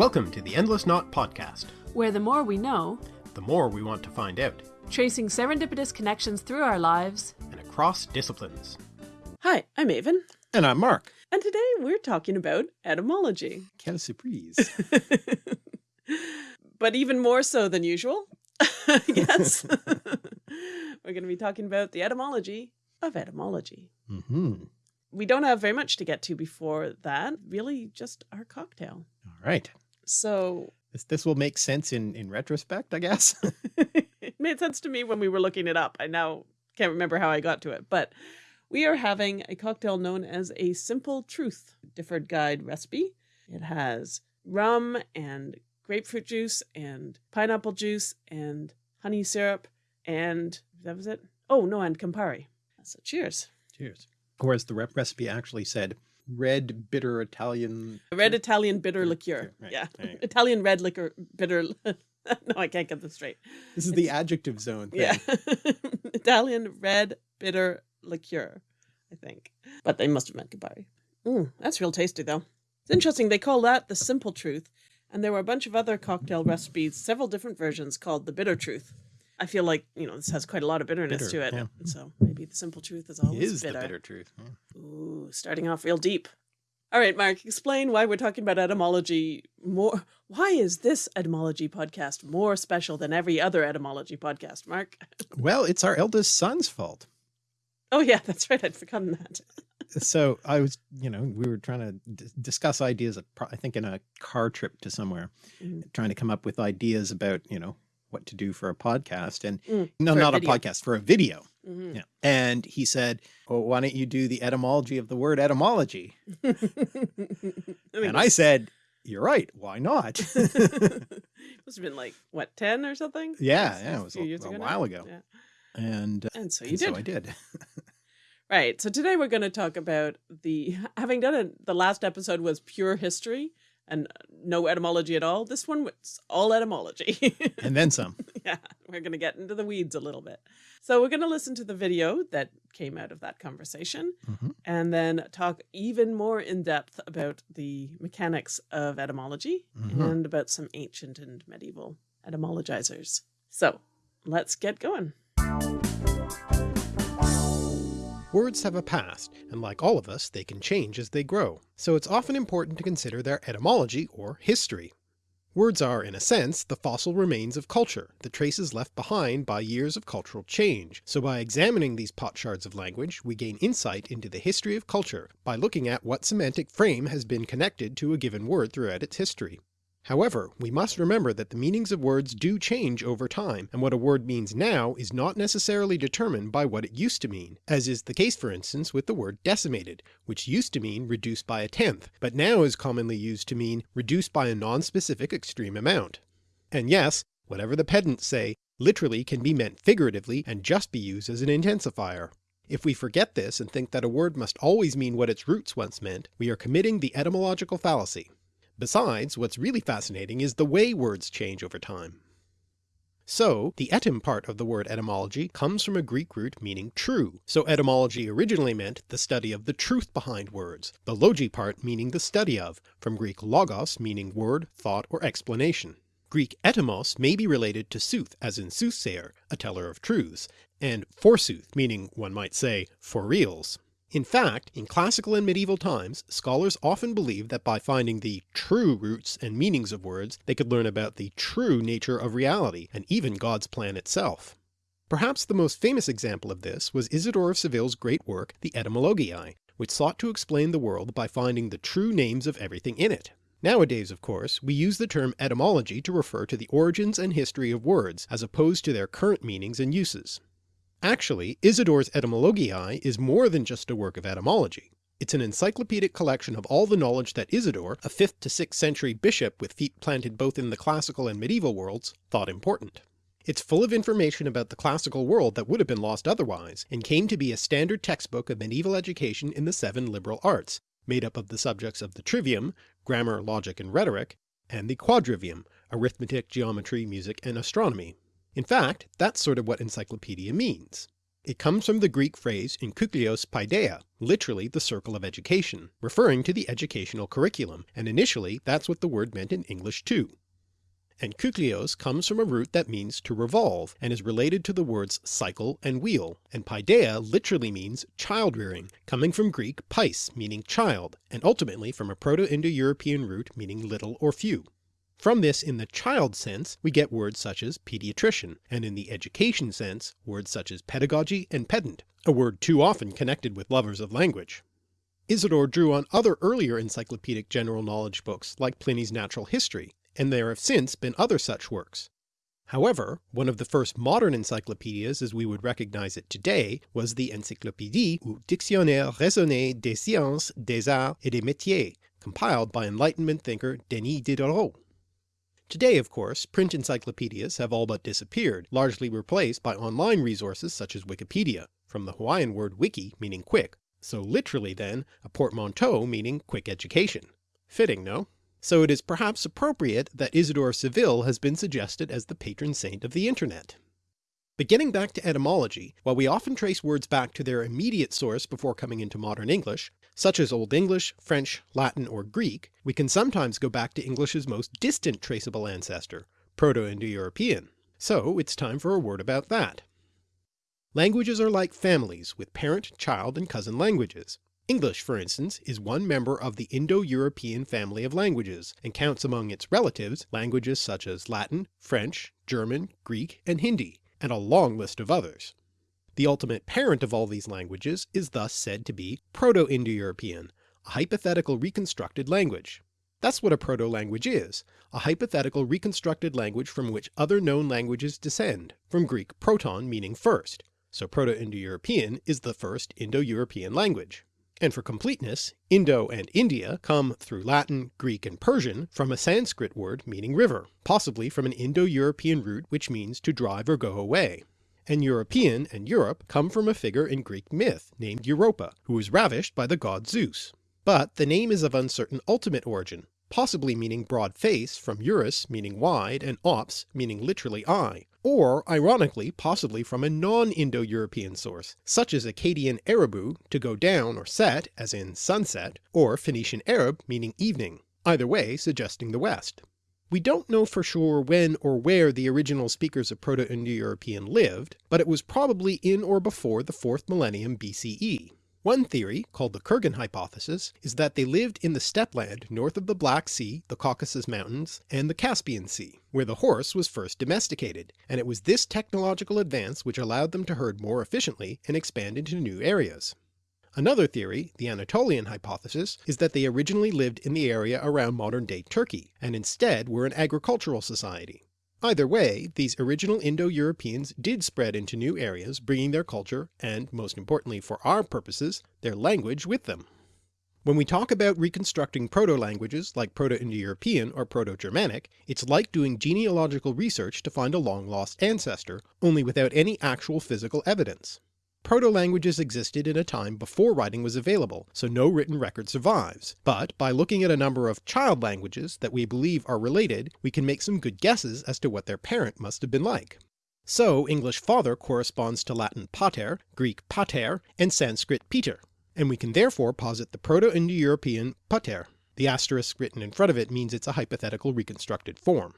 Welcome to the Endless Knot Podcast, where the more we know, the more we want to find out, tracing serendipitous connections through our lives and across disciplines. Hi, I'm Aven. And I'm Mark. And today we're talking about etymology. Quelle surprise. but even more so than usual, yes. we're going to be talking about the etymology of etymology. Mm -hmm. We don't have very much to get to before that, really just our cocktail. All right. So this, this will make sense in, in retrospect, I guess. it made sense to me when we were looking it up. I now can't remember how I got to it, but we are having a cocktail known as a Simple Truth Difford Guide recipe. It has rum and grapefruit juice and pineapple juice and honey syrup and that was it. Oh no, and Campari. So cheers. Cheers. Whereas the recipe actually said red bitter Italian. Red Italian bitter liqueur. Right. Yeah. Italian red liquor bitter. no, I can't get this straight. This is the adjective zone. Thing. Yeah. Italian red bitter liqueur, I think. But they must have meant Campari. Mm, that's real tasty though. It's interesting. They call that the simple truth. And there were a bunch of other cocktail recipes, several different versions called the bitter truth. I feel like, you know, this has quite a lot of bitterness bitter, to it. Yeah. So maybe the simple truth is always it is bitter. the bitter truth. Yeah. Ooh, starting off real deep. All right, Mark, explain why we're talking about etymology more. Why is this etymology podcast more special than every other etymology podcast, Mark? Well, it's our eldest son's fault. Oh yeah, that's right. I'd forgotten that. so I was, you know, we were trying to discuss ideas, I think in a car trip to somewhere, mm -hmm. trying to come up with ideas about, you know, what to do for a podcast and mm, no, not a, a, podcast for a video. Mm -hmm. Yeah. And he said, well, why don't you do the etymology of the word etymology? and I said, you're right. Why not? must have been like what, 10 or something? Yeah. yeah. It was a, a, a while ago. Yeah. And, uh, and so you and did. So I did. right. So today we're going to talk about the, having done it, the last episode was pure history and no etymology at all. This one was all etymology. and then some. Yeah, we're going to get into the weeds a little bit. So we're going to listen to the video that came out of that conversation mm -hmm. and then talk even more in depth about the mechanics of etymology mm -hmm. and about some ancient and medieval etymologizers. So let's get going. Words have a past, and like all of us, they can change as they grow, so it's often important to consider their etymology or history. Words are, in a sense, the fossil remains of culture, the traces left behind by years of cultural change, so by examining these potsherds of language we gain insight into the history of culture by looking at what semantic frame has been connected to a given word throughout its history. However, we must remember that the meanings of words do change over time, and what a word means now is not necessarily determined by what it used to mean, as is the case for instance with the word decimated, which used to mean reduced by a tenth, but now is commonly used to mean reduced by a non-specific extreme amount. And yes, whatever the pedants say, literally can be meant figuratively and just be used as an intensifier. If we forget this and think that a word must always mean what its roots once meant, we are committing the etymological fallacy. Besides, what's really fascinating is the way words change over time. So, the etym part of the word etymology comes from a Greek root meaning true, so etymology originally meant the study of the truth behind words, the logi part meaning the study of, from Greek logos meaning word, thought, or explanation. Greek etymos may be related to sooth as in soothsayer, a teller of truths, and forsooth meaning, one might say, for reals. In fact, in classical and medieval times, scholars often believed that by finding the true roots and meanings of words, they could learn about the true nature of reality, and even God's plan itself. Perhaps the most famous example of this was Isidore of Seville's great work, the Etymologiae, which sought to explain the world by finding the true names of everything in it. Nowadays, of course, we use the term etymology to refer to the origins and history of words, as opposed to their current meanings and uses. Actually, Isidore's Etymologiae is more than just a work of etymology. It's an encyclopedic collection of all the knowledge that Isidore, a 5th to 6th century bishop with feet planted both in the classical and medieval worlds, thought important. It's full of information about the classical world that would have been lost otherwise, and came to be a standard textbook of medieval education in the seven liberal arts, made up of the subjects of the trivium, grammar, logic, and rhetoric, and the quadrivium, arithmetic, geometry, music, and astronomy. In fact, that's sort of what encyclopedia means. It comes from the Greek phrase enkyklios paideia, literally the circle of education, referring to the educational curriculum, and initially that's what the word meant in English too. Enkyklios comes from a root that means to revolve, and is related to the words cycle and wheel, and paideia literally means child rearing, coming from Greek pais meaning child, and ultimately from a Proto-Indo-European root meaning little or few. From this in the child sense we get words such as pediatrician, and in the education sense words such as pedagogy and pedant, a word too often connected with lovers of language. Isidore drew on other earlier encyclopedic general knowledge books like Pliny's Natural History, and there have since been other such works. However, one of the first modern encyclopedias as we would recognize it today was the Encyclopédie ou Dictionnaire raisonné des sciences, des arts et des métiers, compiled by Enlightenment thinker Denis Diderot. Today, of course, print encyclopedias have all but disappeared, largely replaced by online resources such as Wikipedia, from the Hawaiian word wiki meaning quick, so literally then a portmanteau meaning quick education. Fitting, no? so it is perhaps appropriate that Isidore Seville has been suggested as the patron saint of the internet. But getting back to etymology, while we often trace words back to their immediate source before coming into modern English, such as Old English, French, Latin, or Greek, we can sometimes go back to English's most distant traceable ancestor, Proto-Indo-European. So it's time for a word about that. Languages are like families, with parent, child, and cousin languages. English, for instance, is one member of the Indo-European family of languages, and counts among its relatives languages such as Latin, French, German, Greek, and Hindi, and a long list of others. The ultimate parent of all these languages is thus said to be Proto-Indo-European, a hypothetical reconstructed language. That's what a proto-language is, a hypothetical reconstructed language from which other known languages descend, from Greek proton meaning first, so Proto-Indo-European is the first Indo-European language. And for completeness, Indo and India come through Latin, Greek, and Persian from a Sanskrit word meaning river, possibly from an Indo-European root which means to drive or go away. And European and Europe come from a figure in Greek myth named Europa, who was ravished by the god Zeus. But the name is of uncertain ultimate origin, possibly meaning broad face from Eurus meaning wide and ops meaning literally eye, or ironically possibly from a non-Indo-European source, such as Akkadian Arabu to go down or set as in sunset, or Phoenician Arab meaning evening, either way suggesting the west. We don't know for sure when or where the original speakers of Proto-Indo-European lived, but it was probably in or before the 4th millennium BCE. One theory, called the Kurgan hypothesis, is that they lived in the steppe land north of the Black Sea, the Caucasus Mountains, and the Caspian Sea, where the horse was first domesticated, and it was this technological advance which allowed them to herd more efficiently and expand into new areas. Another theory, the Anatolian hypothesis, is that they originally lived in the area around modern-day Turkey, and instead were an agricultural society. Either way, these original Indo-Europeans did spread into new areas bringing their culture and, most importantly for our purposes, their language with them. When we talk about reconstructing proto-languages like Proto-Indo-European or Proto-Germanic, it's like doing genealogical research to find a long-lost ancestor, only without any actual physical evidence. Proto-languages existed in a time before writing was available, so no written record survives, but by looking at a number of child languages that we believe are related, we can make some good guesses as to what their parent must have been like. So English father corresponds to Latin pater, Greek pater, and Sanskrit pitar, and we can therefore posit the Proto-Indo-European pater. The asterisk written in front of it means it's a hypothetical reconstructed form.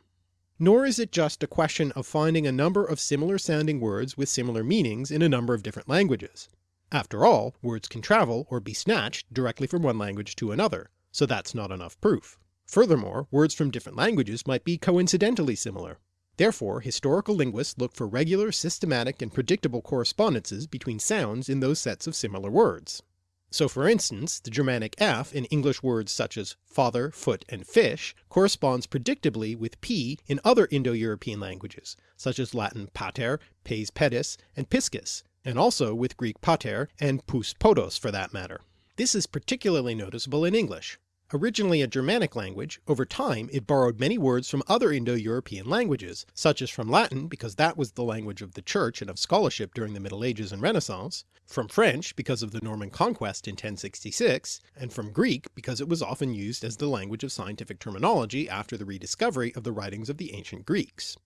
Nor is it just a question of finding a number of similar sounding words with similar meanings in a number of different languages. After all, words can travel or be snatched directly from one language to another, so that's not enough proof. Furthermore, words from different languages might be coincidentally similar. Therefore historical linguists look for regular, systematic, and predictable correspondences between sounds in those sets of similar words. So for instance, the Germanic f in English words such as father, foot, and fish corresponds predictably with p in other Indo-European languages, such as Latin pater, pes pedis, and piscis, and also with Greek pater and pous podos for that matter. This is particularly noticeable in English. Originally a Germanic language, over time it borrowed many words from other Indo-European languages, such as from Latin because that was the language of the Church and of scholarship during the Middle Ages and Renaissance, from French because of the Norman conquest in 1066, and from Greek because it was often used as the language of scientific terminology after the rediscovery of the writings of the ancient Greeks.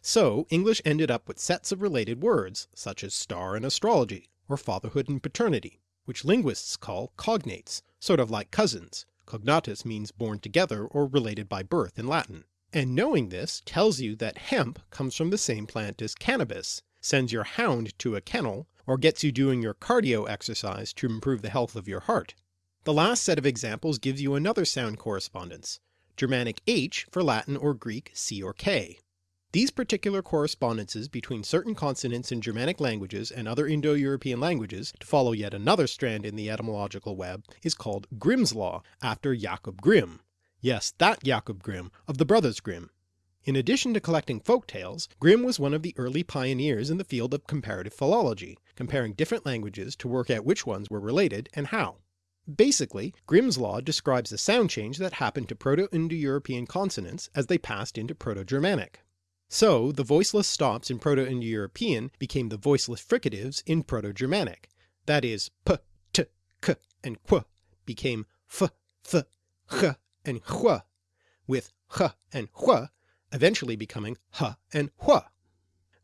So English ended up with sets of related words, such as star and astrology, or fatherhood and paternity, which linguists call cognates, sort of like cousins. Cognatus means born together or related by birth in Latin. And knowing this tells you that hemp comes from the same plant as cannabis, sends your hound to a kennel, or gets you doing your cardio exercise to improve the health of your heart. The last set of examples gives you another sound correspondence, Germanic H for Latin or Greek C or K. These particular correspondences between certain consonants in Germanic languages and other Indo-European languages, to follow yet another strand in the etymological web, is called Grimm's Law, after Jakob Grimm. Yes, that Jakob Grimm, of the Brothers Grimm. In addition to collecting folk tales, Grimm was one of the early pioneers in the field of comparative philology, comparing different languages to work out which ones were related and how. Basically, Grimm's law describes the sound change that happened to Proto-Indo-European consonants as they passed into Proto-Germanic. So the voiceless stops in Proto-Indo-European became the voiceless fricatives in Proto-Germanic, that is p, t, k, and qu became f, th, ch, and hua, with h and hua eventually becoming h and hua.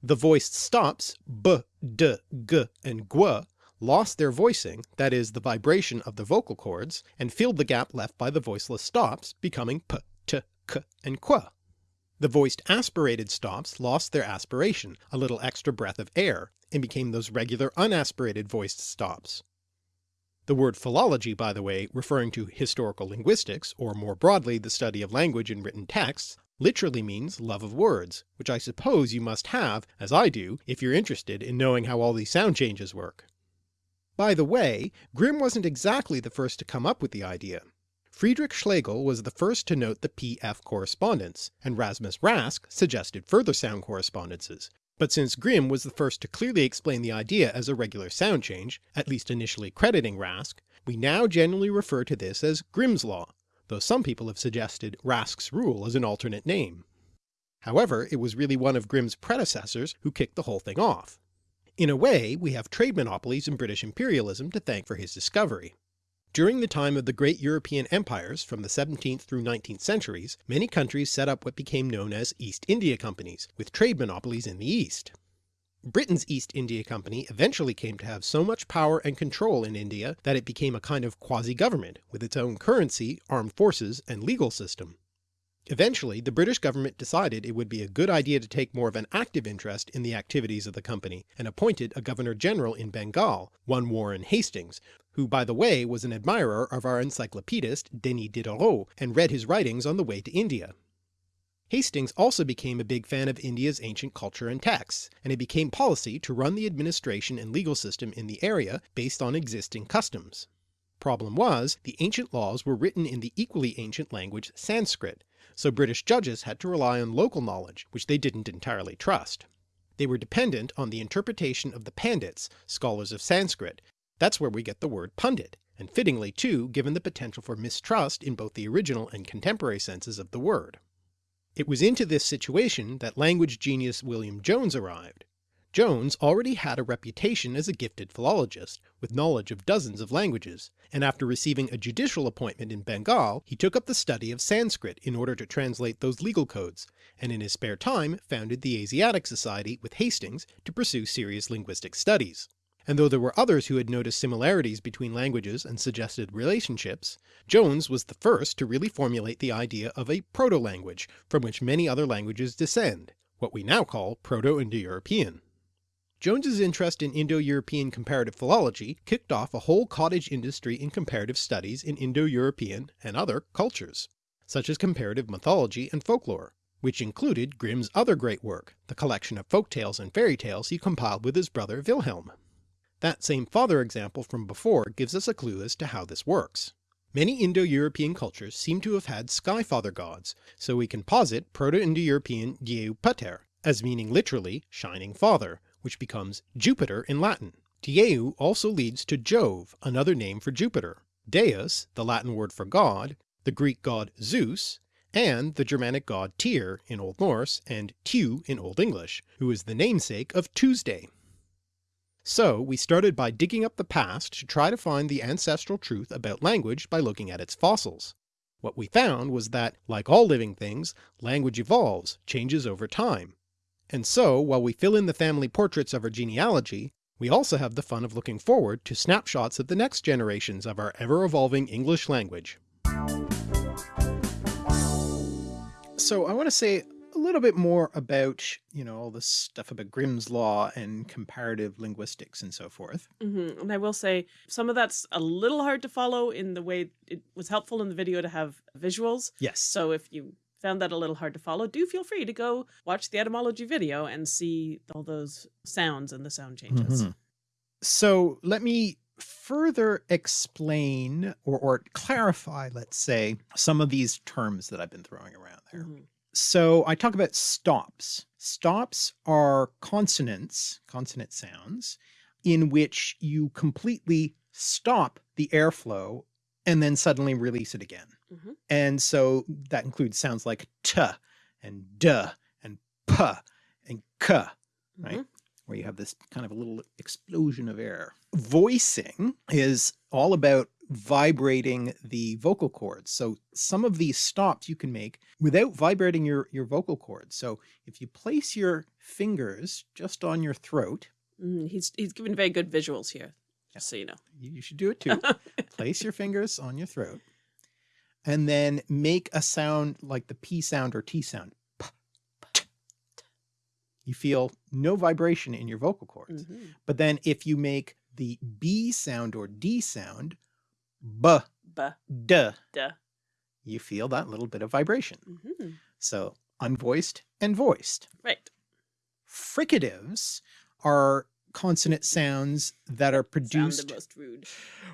The voiced stops b, d, g, and gu lost their voicing, that is the vibration of the vocal cords, and filled the gap left by the voiceless stops, becoming p, t, k, and qu. The voiced aspirated stops lost their aspiration, a little extra breath of air, and became those regular unaspirated voiced stops. The word philology, by the way, referring to historical linguistics, or more broadly the study of language in written texts, literally means love of words, which I suppose you must have, as I do, if you're interested in knowing how all these sound changes work. By the way, Grimm wasn't exactly the first to come up with the idea. Friedrich Schlegel was the first to note the PF correspondence, and Rasmus Rask suggested further sound correspondences, but since Grimm was the first to clearly explain the idea as a regular sound change, at least initially crediting Rask, we now generally refer to this as Grimm's law, though some people have suggested Rask's rule as an alternate name. However, it was really one of Grimm's predecessors who kicked the whole thing off. In a way, we have trade monopolies and British imperialism to thank for his discovery. During the time of the great European empires from the 17th through 19th centuries, many countries set up what became known as East India Companies, with trade monopolies in the East. Britain's East India Company eventually came to have so much power and control in India that it became a kind of quasi-government, with its own currency, armed forces, and legal system. Eventually the British government decided it would be a good idea to take more of an active interest in the activities of the company, and appointed a Governor-General in Bengal, one Warren Hastings, who by the way was an admirer of our encyclopedist Denis Diderot and read his writings on the way to India. Hastings also became a big fan of India's ancient culture and texts, and it became policy to run the administration and legal system in the area based on existing customs. Problem was, the ancient laws were written in the equally ancient language Sanskrit, so British judges had to rely on local knowledge, which they didn't entirely trust. They were dependent on the interpretation of the Pandits, scholars of Sanskrit, that's where we get the word pundit, and fittingly too given the potential for mistrust in both the original and contemporary senses of the word. It was into this situation that language genius William Jones arrived. Jones already had a reputation as a gifted philologist, with knowledge of dozens of languages, and after receiving a judicial appointment in Bengal he took up the study of Sanskrit in order to translate those legal codes, and in his spare time founded the Asiatic Society with Hastings to pursue serious linguistic studies and though there were others who had noticed similarities between languages and suggested relationships, Jones was the first to really formulate the idea of a proto-language from which many other languages descend, what we now call Proto-Indo-European. Jones's interest in Indo-European comparative philology kicked off a whole cottage industry in comparative studies in Indo-European and other cultures, such as comparative mythology and folklore, which included Grimm's other great work, the collection of folk tales and fairy tales he compiled with his brother Wilhelm. That same father example from before gives us a clue as to how this works. Many Indo-European cultures seem to have had sky father gods, so we can posit Proto-Indo-European Dieu Pater as meaning literally shining father, which becomes Jupiter in Latin. Dieu also leads to Jove, another name for Jupiter, Deus, the Latin word for god, the Greek god Zeus, and the Germanic god Tyr in Old Norse and Tiw in Old English, who is the namesake of Tuesday. So we started by digging up the past to try to find the ancestral truth about language by looking at its fossils. What we found was that, like all living things, language evolves, changes over time. And so, while we fill in the family portraits of our genealogy, we also have the fun of looking forward to snapshots of the next generations of our ever-evolving English language. So I want to say a little bit more about, you know, all this stuff about Grimm's Law and comparative linguistics and so forth. hmm And I will say some of that's a little hard to follow in the way it was helpful in the video to have visuals. Yes. So if you found that a little hard to follow, do feel free to go watch the etymology video and see all those sounds and the sound changes. Mhm. So let me further explain or, or clarify, let's say, some of these terms that I've been throwing around there. Mhm. So I talk about stops. Stops are consonants, consonant sounds, in which you completely stop the airflow and then suddenly release it again. Mhm. And so that includes sounds like t and duh and p and k, right? Mhm. Where you have this kind of a little explosion of air. Voicing is all about vibrating the vocal cords. So some of these stops you can make without vibrating your, your vocal cords. So if you place your fingers just on your throat, Mhm. He's he's given very good visuals here, Yeah. just so you know. you, you should do it too. place your fingers on your throat and then make a sound like the P sound or T sound. You feel no vibration in your vocal cords. Mhm. But then if you make the B sound or D sound, B, Buh, D, duh. you feel that little bit of vibration. Mhm. So unvoiced and voiced. Right. Fricatives are consonant sounds that are Sound produced the most rude.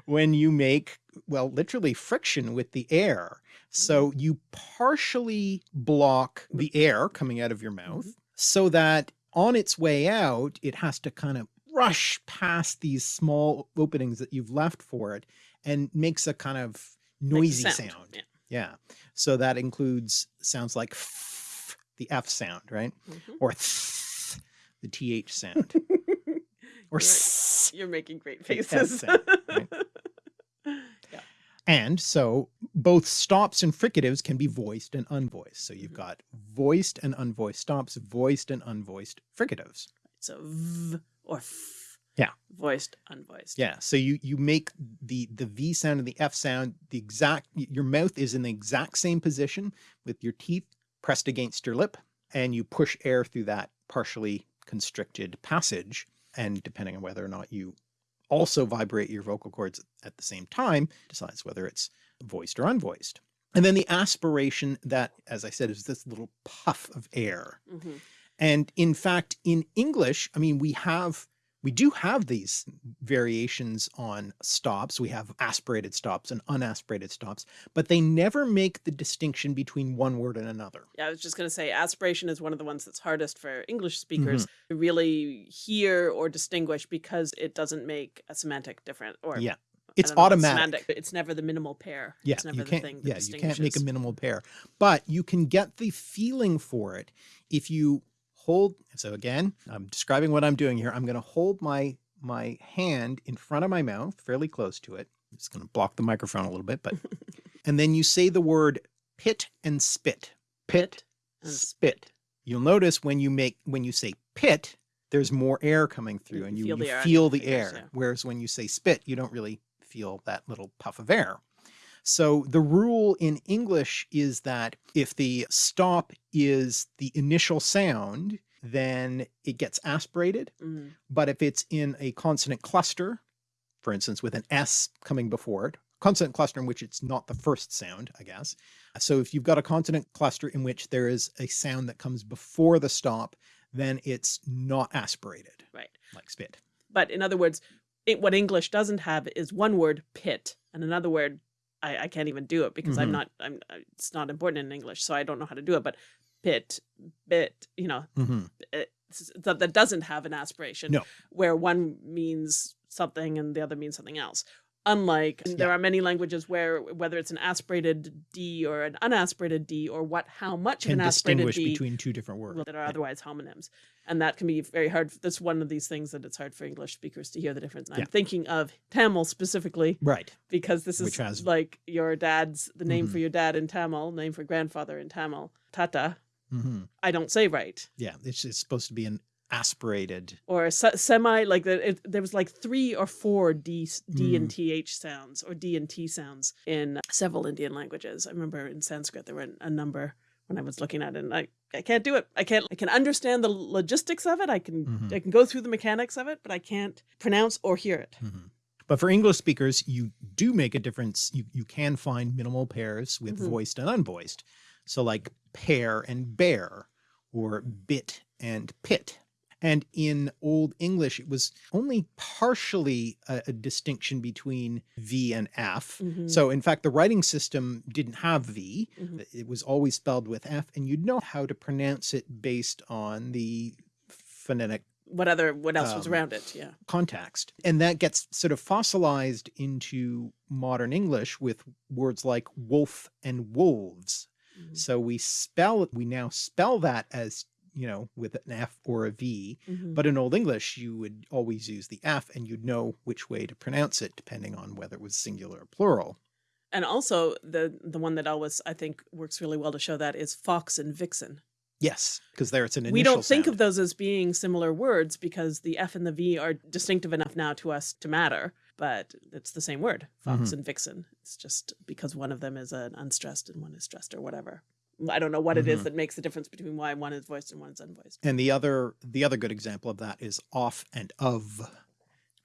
when you make, well, literally friction with the air. So Mm-hmm. you partially block the air coming out of your mouth Mm-hmm. so that on its way out, it has to kind of rush past these small openings that you've left for it and makes a kind of noisy sound. Yeah. Yeah. So that includes sounds like the F sound, right? Mhm. Or th, the TH sound. Or You're- You're making great faces. right? yeah. And so both stops and fricatives can be voiced and unvoiced. So you've Mhm. got voiced and unvoiced stops, voiced and unvoiced fricatives. So v or f. Yeah. Voiced, unvoiced. Yeah. So you, you make the, the V sound and the F sound, the exact, your mouth is in the exact same position with your teeth pressed against your lip and you push air through that partially constricted passage. And depending on whether or not you also vibrate your vocal cords at the same time, decides whether it's voiced or unvoiced. And then the aspiration that, as I said, is this little puff of air. Mhm. And in fact, in English, I mean, we have, we do have these variations on stops. We have aspirated stops and unaspirated stops, but they never make the distinction between one word and another. Yeah, I was just going to say aspiration is one of the ones that's hardest for English speakers mm-hmm. to really hear or distinguish because it doesn't make a semantic difference. Or Yeah. It's know, automatic. It's never the minimal pair. Yeah, it's never you can't, thing that yeah, you can't make a minimal pair, but you can get the feeling for it if you hold. So again, I'm describing what I'm doing here. I'm going to hold my, my hand in front of my mouth, fairly close to it. I'm just going to block the microphone a little bit, but, and then you say the word pit and spit, pit, and spit. You'll notice when you make, when you say pit, there's more air coming through You and you feel you the air feel the fingers, air. yeah. Whereas when you say spit, you don't really feel that little puff of air. So the rule in English is that if the stop is the initial sound, then it gets aspirated. Mhm. But if it's in a consonant cluster, for instance, with an S coming before it, consonant cluster in which it's not the first sound, I guess. So if you've got a consonant cluster in which there is a sound that comes before the stop, then it's not aspirated, Right. like spit. But in other words, it, what English doesn't have is one word pit and another word. I, I can't even do it because I'm Mhm. not. I'm. It's not important in English, so I don't know how to do it. But pit, bit, you know, Mhm. it's- that that doesn't have an aspiration. No. Where one means something and the other means something else. Unlike there are many languages where whether it's an aspirated D or an unaspirated D or what how much of Can an aspirated distinguish D between two different words. that are otherwise homonyms. And that can be very hard. That's one of these things that it's hard for English speakers to hear the difference. And Yeah. I'm thinking of Tamil specifically Right. because this is has- like your dad's, the name Mhm. for your dad in Tamil, name for grandfather in Tamil, Tata. Mhm. I don't say right. Yeah, it's, it's supposed to be an aspirated. Or se- semi, like the, it, there was like three or four D, D and Mm. TH sounds or D and T sounds in several Indian languages. I remember in Sanskrit there were a number when I was looking at it and I, I can't do it. I can't, I can understand the logistics of it. I can, Mhm. I can go through the mechanics of it, but I can't pronounce or hear it. Mhm. But for English speakers, you do make a difference. You, you can find minimal pairs with Mhm. voiced and unvoiced. So like pair and bear or bit and pit. And in Old English, it was only partially a, a distinction between V and F. Mhm. So in fact, the writing system didn't have V. Mhm. It was always spelled with F and you'd know how to pronounce it based on the phonetic What other, what else was Um, around it? Yeah. context. And that gets sort of fossilized into modern English with words like wolf and wolves. Mhm. So we spell, we now spell that as, you know, with an F or a V, Mhm. but in Old English, you would always use the F and you'd know which way to pronounce it depending on whether it was singular or plural. And also the the one that always I think works really well to show that is fox and vixen. Yes, because there it's an initial we don't think sound. of those as being similar words because the F and the V are distinctive enough now to us to matter, but it's the same word, fox Mhm. and vixen. It's just because one of them is an unstressed and one is stressed or whatever. I don't know what it is Mhm. that makes the difference between why one is voiced and one is unvoiced. And the other, the other good example of that is off and of,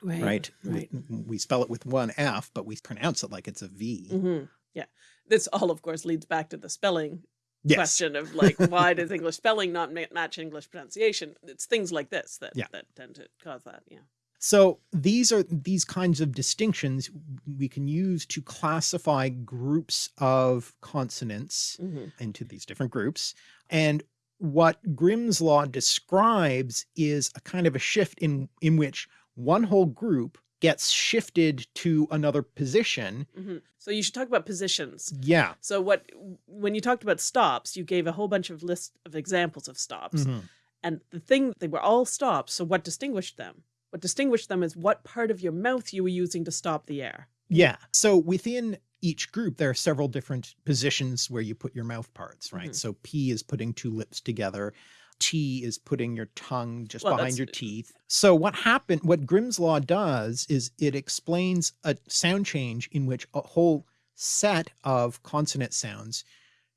right? Right. We, we spell it with one F, but we pronounce it like it's a V. hmm Yeah. This all, of course, leads back to the spelling Yes. question of like, why does English spelling not ma- match English pronunciation? It's things like this that, Yeah. that tend to cause that. Yeah. So these are these kinds of distinctions we can use to classify groups of consonants Mhm. into these different groups. And what Grimm's law describes is a kind of a shift in, in which one whole group gets shifted to another position. hmm So you should talk about positions. Yeah. So what when you talked about stops, you gave a whole bunch of list of examples of stops. Mhm. And the thing they were all stops. So what distinguished them? What distinguished them is what part of your mouth you were using to stop the air. Yeah. So within each group, there are several different positions where you put your mouth parts, right? Mhm. So P is putting two lips together. T is putting your tongue just Well, behind your teeth. So what happened, what Grimm's law does is it explains a sound change in which a whole set of consonant sounds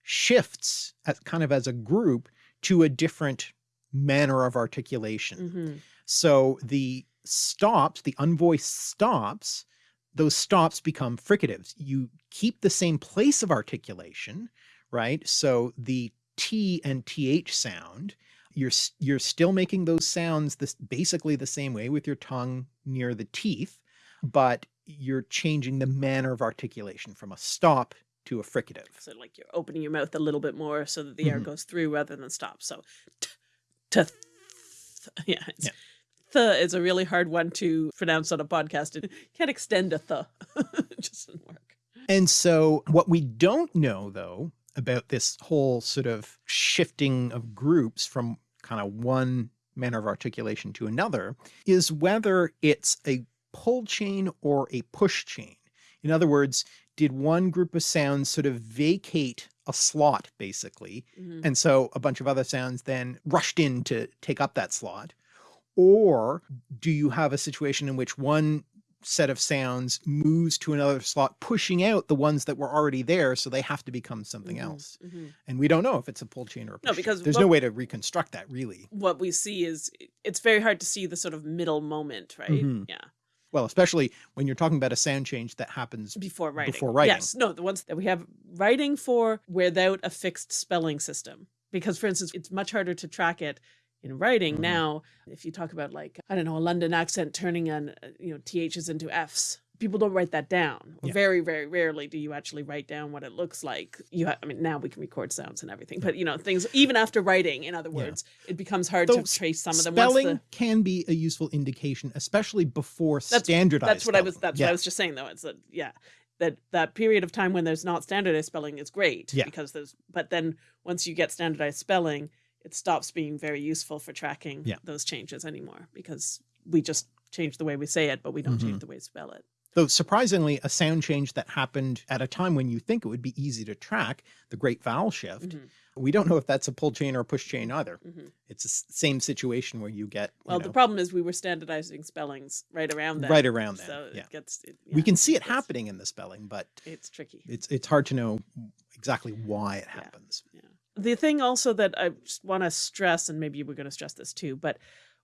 shifts as kind of as a group to a different manner of articulation. Mm-hmm. So the stops, the unvoiced stops, those stops become fricatives. You keep the same place of articulation, right? So the T and TH sound, you're, you're still making those sounds this basically the same way with your tongue near the teeth, but you're changing the manner of articulation from a stop to a fricative. So like you're opening your mouth a little bit more so that the air Mhm. goes through rather than stop. So t, t th, yeah, it's, Yeah. th is a really hard one to pronounce on a podcast. It can't extend a th. it just doesn't work. And so what we don't know though about this whole sort of shifting of groups from kind of one manner of articulation to another is whether it's a pull chain or a push chain. In other words, did one group of sounds sort of vacate a slot basically Mhm. and so a bunch of other sounds then rushed in to take up that slot? Or do you have a situation in which one set of sounds moves to another slot, pushing out the ones that were already there, so they have to become something Mhm, else? mhm. And we don't know if it's a pull chain or a push No, chain. because there's what- no way to reconstruct that really. What we see is it's very hard to see the sort of middle moment, right? Mhm. Yeah. Well, especially when you're talking about a sound change that happens Before writing. Before writing. Yes. No, the ones that we have writing for without a fixed spelling system. Because, for instance, it's much harder to track it in writing Mhm. now. If you talk about, like, I don't know, a London accent turning on, uh, you know, THs into Fs, people don't write that down. Yeah. Very, very rarely do you actually write down what it looks like. You, I mean, now we can record sounds and everything, but you know, things even after writing. In other Yeah. words, it becomes hard Though to trace some of them. spelling the- can be a useful indication, especially before That's- standardized. that's what I was. That's yeah. what I was just saying, though. It's that yeah, that that period of time when there's not standardized spelling is great Yeah. because there's. But then once you get standardized spelling, it stops being very useful for tracking Yeah. those changes anymore because we just change the way we say it, but we don't Mhm. change the way we spell it. Though surprisingly, a sound change that happened at a time when you think it would be easy to track, the great vowel shift, Mhm. we don't know if that's a pull chain or a push chain either. Mhm. It's the same situation where you get you Well, the problem is we were standardizing spellings right around that. right around that. So yeah. it gets. It, we can see it happening in the spelling, but It's tricky. it's it's hard to know exactly why it happens. Yeah. the thing also that I want to stress, and maybe we're going to stress this too, but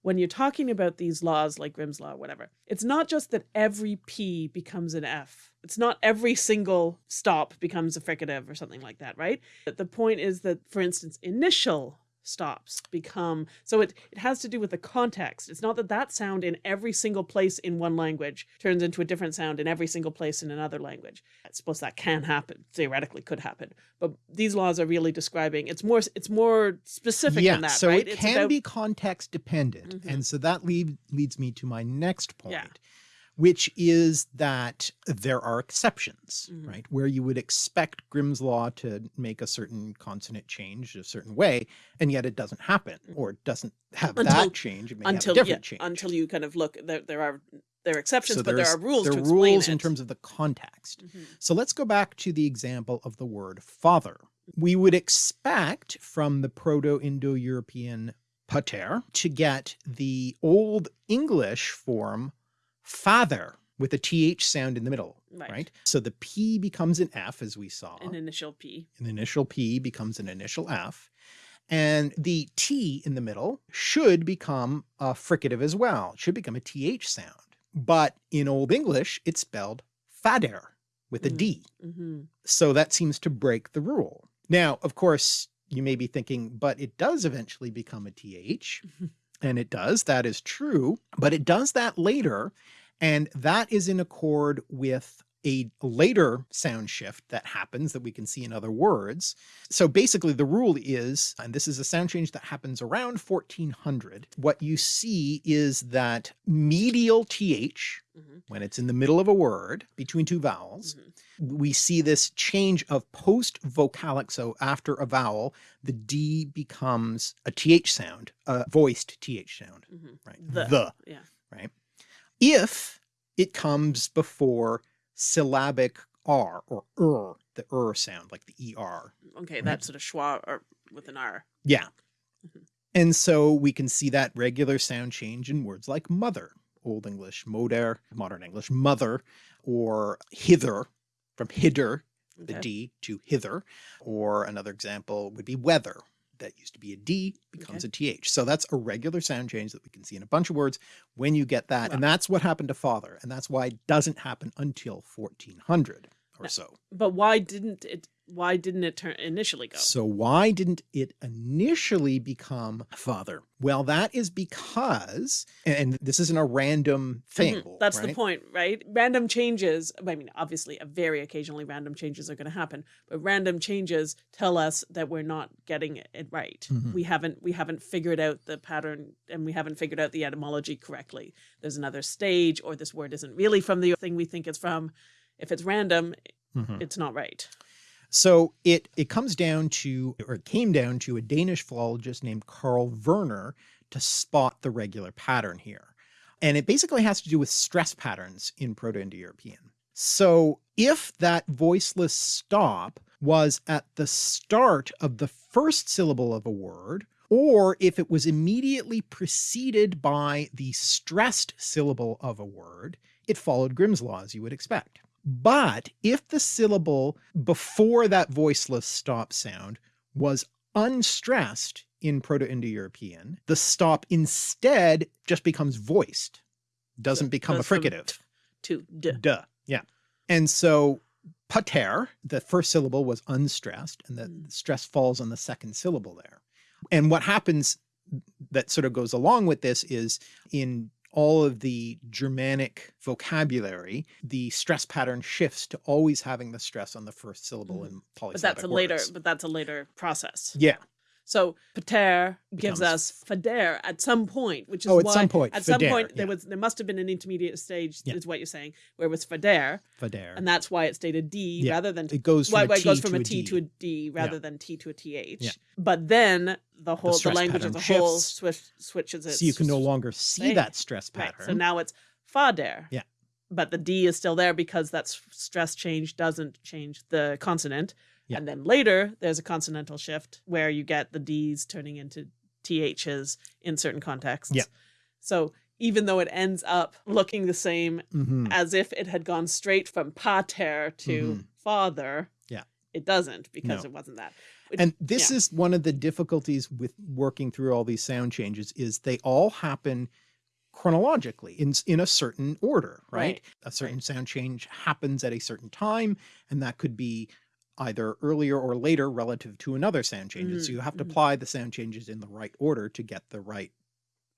when you're talking about these laws like Grimm's law or whatever, it's not just that every P becomes an F. It's not every single stop becomes a fricative or something like that, right? But the point is that, for instance, initial stops become so it, it has to do with the context it's not that that sound in every single place in one language turns into a different sound in every single place in another language i suppose that can happen theoretically could happen but these laws are really describing it's more it's more specific yeah, than that so right it it's can about- be context dependent, Mhm. and so that lead, leads me to my next point, Yeah. Which is that there are exceptions, Mhm. right? Where you would expect Grimm's law to make a certain consonant change a certain way, and yet it doesn't happen, or doesn't have Mm-hmm. Until- that change. It may until a yeah, change. until you kind of look there there are there are exceptions so but there are rules there to are explain rules it. in terms of the context. Mhm. So let's go back to the example of the word father. We would expect from the Proto-Indo-European pater to get the Old English form father with a th sound in the middle, Right. right? So the p becomes an f as we saw. an initial p An initial p becomes an initial f. And the t in the middle should become a fricative as well. It should become a th sound. But in Old English, it's spelled fader with a Mhm. D. hmm So that seems to break the rule. Now, of course, you may be thinking, but it does eventually become a th. And it does, that is true, but it does that later. And that is in accord with a later sound shift that happens that we can see in other words. So basically the rule is, and this is a sound change that happens around 1400, what you see is that medial th, Mhm. when it's in the middle of a word between two vowels, Mhm. we see this change of post vocalic. So after a vowel, the D becomes a TH sound, a voiced TH sound, hmm right? The. yeah right? If it comes before syllabic R or er, the er sound, like the ER. okay that sort of schwa or with an r Yeah. Mhm. And so we can see that regular sound change in words like mother, Old English, moder, modern English, mother, or hither, from hither, the Okay. D to hither, or another example would be weather. That used to be a D becomes a TH. So that's a regular sound change that we can see in a bunch of words when you get that. And that's what happened to father. And that's why it doesn't happen until 1400 or No. so. but why didn't it why didn't it turn initially go So why didn't it initially become father? Well, that is because, and this isn't a random thing. Mhm. That's the point, right? Random changes, I mean, obviously, a very occasionally random changes are going to happen, but random changes tell us that we're not getting it right. Mhm. We haven't we haven't figured out the pattern and we haven't figured out the etymology correctly. There's another stage or this word isn't really from the thing we think it's from. If it's random, Mhm. it's not right. So it it comes down to, or it came down to a Danish philologist named Karl Verner to spot the regular pattern here. And it basically has to do with stress patterns in Proto-Indo-European. So if that voiceless stop was at the start of the first syllable of a word, or if it was immediately preceded by the stressed syllable of a word, it followed Grimm's law as you would expect. But if the syllable before that voiceless stop sound was unstressed in Proto-Indo-European, the stop instead just becomes voiced, doesn't become a fricative. To d. Duh. Yeah. And so pater, the first syllable was unstressed and the Mm. stress falls on the second syllable there. And what happens that sort of goes along with this is in all of the Germanic vocabulary, the stress pattern shifts to always having the stress on the first syllable Mhm. in polysyllabic But that's a later but that's a later process. Yeah. So pater gives us fader at some point, which is Oh, at why some point, at some fader, point there yeah. was there must have been an intermediate stage, Yeah. is what you're saying, where it was fader, Fader. and that's why it stayed a D Yeah. rather than it goes from why, a why it goes from a a T D. to a D rather than T to a TH. But then the whole the, stress language as a whole switch, switches it. So you can no longer see Right. that stress Right. pattern. So now it's fader. Yeah. but the D is still there because that stress change doesn't change the consonant. Yeah. And then later there's a consonantal shift where you get the D's turning into THs in certain contexts. Yeah. So even though it ends up looking the same Mhm. as if it had gone straight from pater to Mhm. father, Yeah. it doesn't because No. it wasn't that. Which- And this yeah. is one of the difficulties with working through all these sound changes is they all happen chronologically in in a certain order, right? Right, A certain sound change happens at a certain time and that could be either earlier or later relative to another sound change. So Mhm, you have to mhm. apply the sound changes in the right order to get the right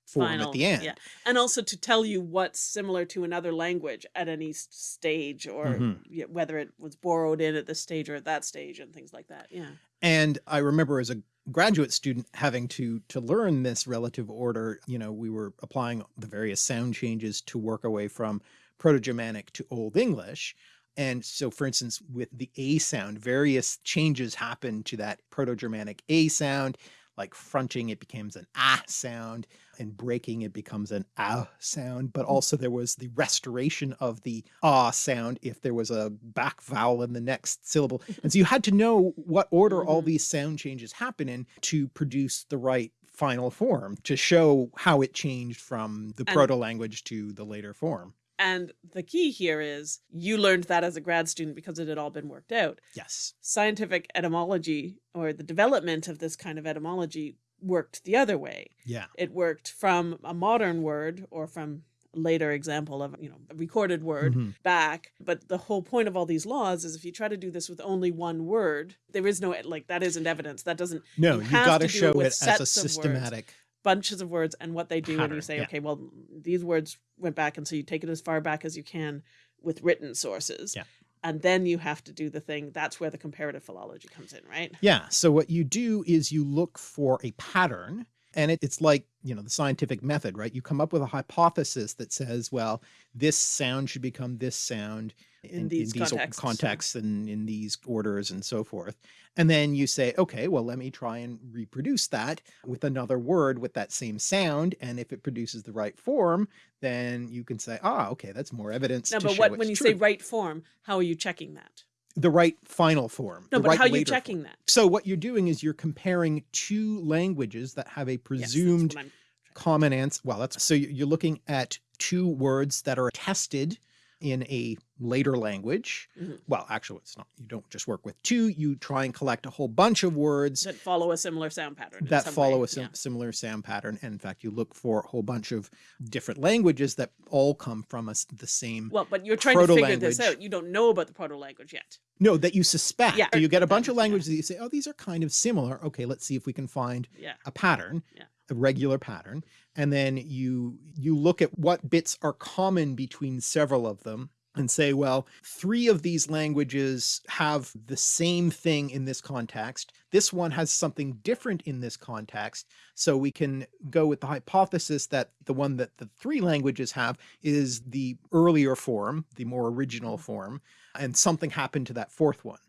form final, at the end. Yeah. And also to tell you what's similar to another language at any stage or Mhm. whether it was borrowed in at this stage or at that stage and things like that. Yeah. And I remember as a graduate student having to to learn this relative order, you know, we were applying the various sound changes to work away from Proto-Germanic to Old English. And so for instance, with the A sound, various changes happen to that Proto-Germanic A sound, like fronting, it becomes an ah sound and breaking, it becomes an ah sound. But also there was the restoration of the ah sound if there was a back vowel in the next syllable. And so you had to know what order all Mhm. these sound changes happen in to produce the right final form to show how it changed from the proto language to the later form. And the key here is you learned that as a grad student because it had all been worked out. Yes. Scientific etymology or the development of this kind of etymology worked the other way. Yeah. It worked from a modern word or from a later example of, you know, a recorded word Mhm. back. But the whole point of all these laws is if you try to do this with only one word, there is no, like, that isn't evidence. That doesn't, No, You you, got to do it show it as a sets of words. systematic. Bunches of words and what they do and Pattern, you say yeah. okay well these words went back and so you take it as far back as you can with written sources Yeah. and then you have to do the thing that's where the comparative philology comes in right Yeah. So what you do is you look for a pattern and it, it's like, you know, the scientific method, right? You come up with a hypothesis that says, well, this sound should become this sound In these o- contexts, contexts and in these orders and so forth. And then you say, okay, well, let me try and reproduce that with another word with that same sound. And if it produces the right form, then you can say, ah, okay, that's more evidence. no but what when you true. say right form how are you checking that the right final form. no but right how are you later form. checking that So what you're doing is you're comparing two languages that have a presumed I'm- common answer. Well, that's so you- you're looking at two words that are tested in a later language. Mhm. Well, actually, it's not. You don't just work with two. You try and collect a whole bunch of words that follow a similar sound pattern that follow way. a sim- Yeah. similar sound pattern. And in fact, you look for a whole bunch of different languages that all come from us the same. well but you're trying to figure this out you don't know about the proto language yet no, that you suspect. Yeah, So you get a bunch of languages that you say, oh, these are kind of similar. Okay, let's see if we can find yeah a pattern Yeah. A regular pattern and then you you look at what bits are common between several of them and say well three of these languages have the same thing in this context. This one has something different in this context. So we can go with the hypothesis that the one that the three languages have is the earlier form the more original Mm-hmm. form and something happened to that fourth one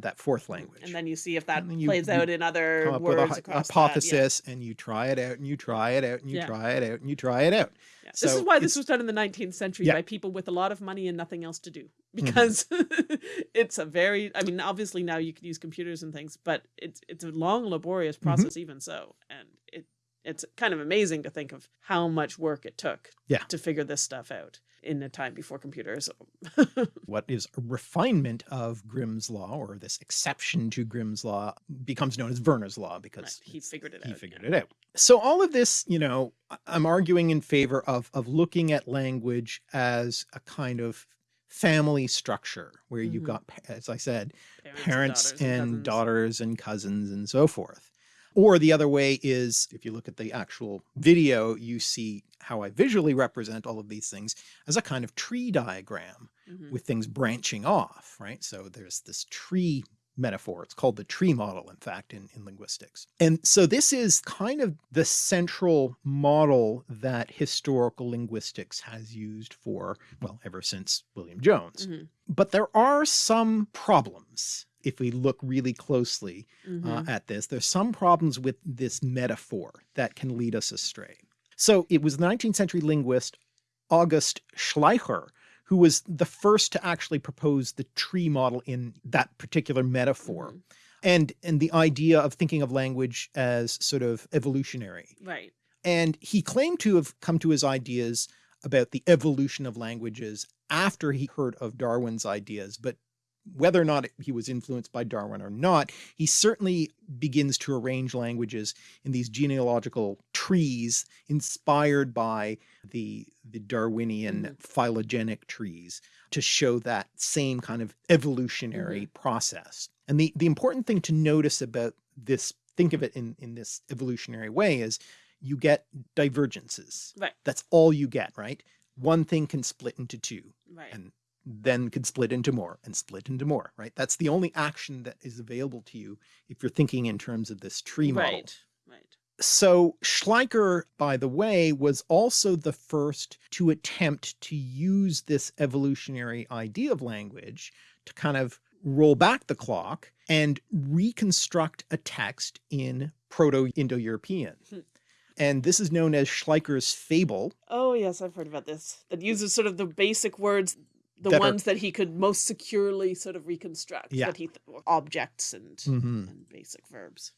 that fourth language and then you see if that you- plays you out in other come up with a words that, yeah. hypothesis and you try it out and you try it out and you Yeah. try it out and you try it out. Yeah. This is why this was done in the 19th century by people with a lot of money and nothing else to do. Mm-hmm. Because it's a very I mean obviously now you can use computers and things, but it's it's a long laborious Mm-hmm. process even so. And it it's kind of amazing to think of how much work it took Yeah. to figure this stuff out in a time before computers. What is a refinement of Grimm's law or this exception to Grimm's law becomes known as Verner's law because he figured it he out. He figured yeah. it out. So all of this, you know, I'm arguing in favor of of looking at language as a kind of family structure where you've Mhm. got, as I said, Parents, parents daughters, and cousins. daughters and cousins and so forth. Or the other way is if you look at the actual video, you see how I visually represent all of these things as a kind of tree diagram Mhm. with things branching off, right? So there's this tree metaphor. It's called the tree model, in fact, in, in linguistics. And so this is kind of the central model that historical linguistics has used for, well, ever since William Jones. Mhm. But there are some problems if we look really closely uh, Mhm. at this. There's some problems with this metaphor that can lead us astray. So it was the 19th century linguist August Schleicher who was the first to actually propose the tree model in that particular metaphor. Mhm. And, and the idea of thinking of language as sort of evolutionary. Right. And he claimed to have come to his ideas about the evolution of languages after he heard of Darwin's ideas, but whether or not he was influenced by Darwin or not, he certainly begins to arrange languages in these genealogical trees inspired by the, the Darwinian Mhm. phylogenetic trees to show that same kind of evolutionary process. And the, the important thing to notice about this, think of it in, in this evolutionary way is you get divergences. Right. That's all you get, right? One thing can split into two Right. and then could split into more and split into more, right? That's the only action that is available to you if you're thinking in terms of this tree model. right. Right. So Schleicher, by the way, was also the first to attempt to use this evolutionary idea of language to kind of roll back the clock and reconstruct a text in Proto-Indo-European. Hmm. And this is known as Schleicher's fable. Oh yes, I've heard about this. That uses sort of the basic words, the That are- ones that he could most securely sort of reconstruct. Yeah. That he th- objects and Mhm. and basic verbs.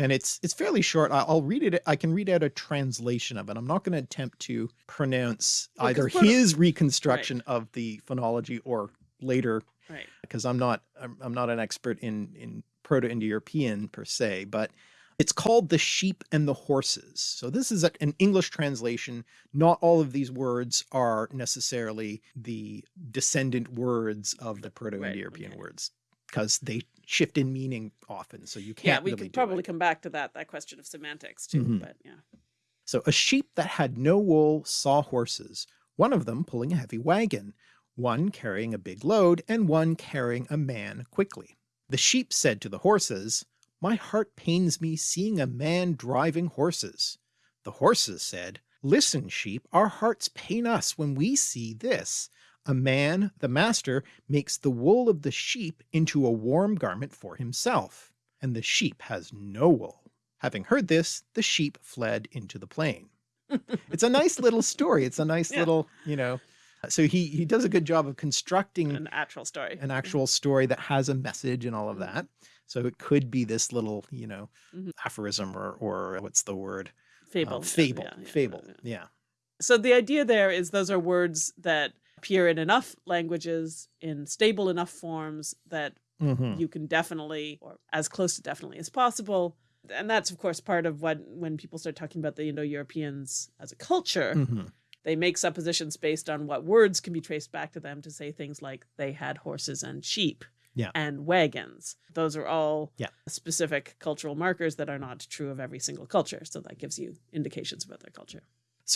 and it's it's fairly short. I- I'll read it. I can read out a translation of it. I'm not going to attempt to pronounce Well, either his reconstruction of the phonology or later, Right. because I'm not I'm, I'm not an expert in in Proto-Indo-European per se, but it's called the sheep and the horses. So this is a, an English translation. Not all of these words are necessarily the descendant words of the Proto-Indo-European okay. words because they shift in meaning often. So you can't Yeah, we really could it. probably come back to that that question of semantics too. Mhm. But yeah. So a sheep that had no wool saw horses, one of them pulling a heavy wagon, one carrying a big load, and one carrying a man quickly. The sheep said to the horses, My heart pains me seeing a man driving horses. The horses said, Listen, sheep, our hearts pain us when we see this. A man, the master, makes the wool of the sheep into a warm garment for himself, and the sheep has no wool. Having heard this, the sheep fled into the plain. it's a nice little story. It's a nice Yeah. little, you know, so he, he does a good job of constructing An actual story. an actual story that has a message and all of mm-hmm. that. So it could be this little, you know, Mhm. aphorism or, or what's the word? Uh, fable. fable, Yeah, yeah, fable. yeah. Yeah. So the idea there is those are words that appear in enough languages in stable enough forms that Mhm. you can definitely or as close to definitely as possible and that's of course part of what when people start talking about the indo-europeans as a culture Mhm. they make suppositions based on what words can be traced back to them to say things like they had horses and sheep Yeah. and wagons those are all Yeah. specific cultural markers that are not true of every single culture so that gives you indications about their culture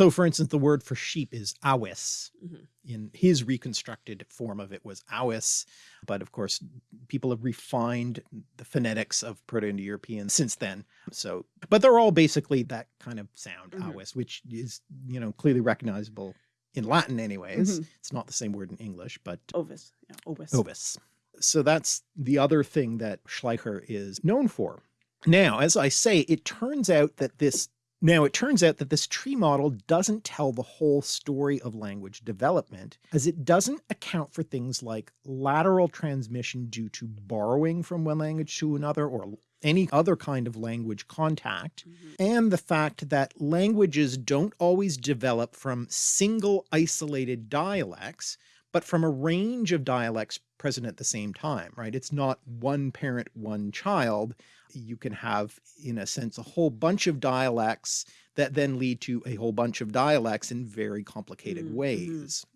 So for instance, the word for sheep is awis. Mhm. In his reconstructed form of it was awis. But of course, people have refined the phonetics of Proto-Indo-European since then. So, but they're all basically that kind of sound, Mhm. awis, which is, you know, clearly recognizable in Latin anyways. Mhm. It's not the same word in English, but ovis yeah ovis ovis. So that's the other thing that Schleicher is known for. Now, as I say, it turns out that this now it turns out that this tree model doesn't tell the whole story of language development, as it doesn't account for things like lateral transmission due to borrowing from one language to another or any other kind of language contact, Mhm. and the fact that languages don't always develop from single isolated dialects, but from a range of dialects present at the same time, right? It's not one parent, one child. You can have, in a sense, a whole bunch of dialects that then lead to a whole bunch of dialects in very complicated Mm, mhm. ways.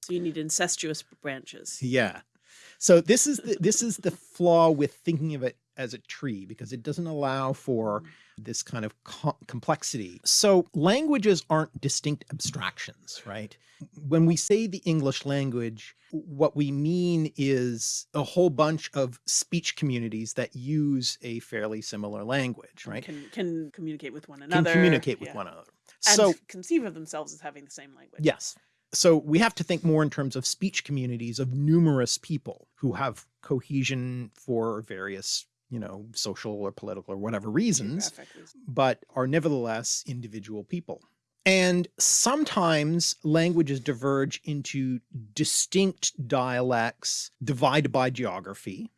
so you need incestuous branches Yeah. So this is the this is the flaw with thinking of it as a tree because it doesn't allow for mm. this kind of co- complexity. So languages aren't distinct abstractions, right? When we say the English language, what we mean is a whole bunch of speech communities that use a fairly similar language, right? can can communicate with one another. Can communicate with yeah. one another. and So conceive of themselves as having the same language Yes. So we have to think more in terms of speech communities of numerous people who have cohesion for various, you know, social or political or whatever reasons, but are nevertheless individual people. And sometimes languages diverge into distinct dialects divided by geography.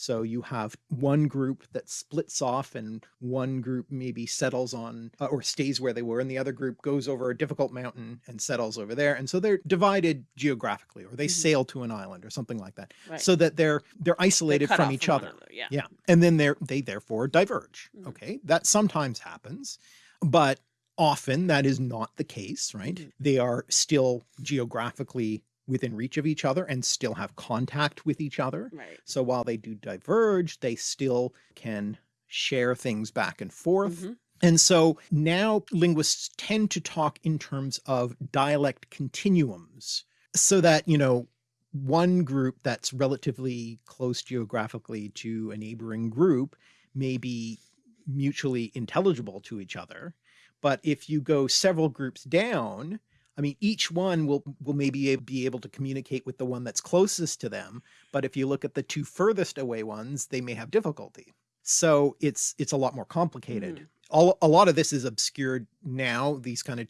So you have one group that splits off and one group maybe settles on uh, or stays where they were and the other group goes over a difficult mountain and settles over there. And so they're divided geographically or they Mhm. sail to an island or something like that Right. so that they're they're They're isolated from each one other. Yeah. Yeah. And then they're, they therefore diverge. Mhm. Okay. That sometimes happens, but often that is not the case, right? Mhm. They are still geographically within reach of each other and still have contact with each other. Right. So while they do diverge, they still can share things back and forth. Mhm. And so now linguists tend to talk in terms of dialect continuums so that, you know, one group that's relatively close geographically to a neighboring group may be mutually intelligible to each other. But if you go several groups down, I mean, each one will, will maybe be able to communicate with the one that's closest to them. But if you look at the two furthest away ones, they may have difficulty. So it's, it's a lot more complicated Mhm. all, a lot of this is obscured now. These kind of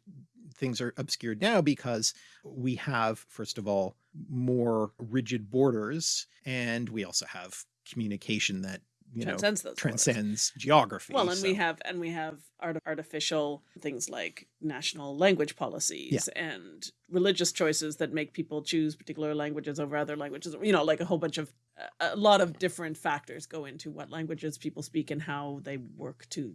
things are obscured now because we have, first of all, more rigid borders, and we also have communication that, you know, Transcends those borders. transcends geography. Well, and we have and we have art- artificial things like national language policies and religious choices that make people choose particular languages over other languages. You know, like a whole bunch of a- lot of different factors go into what languages people speak and how they work to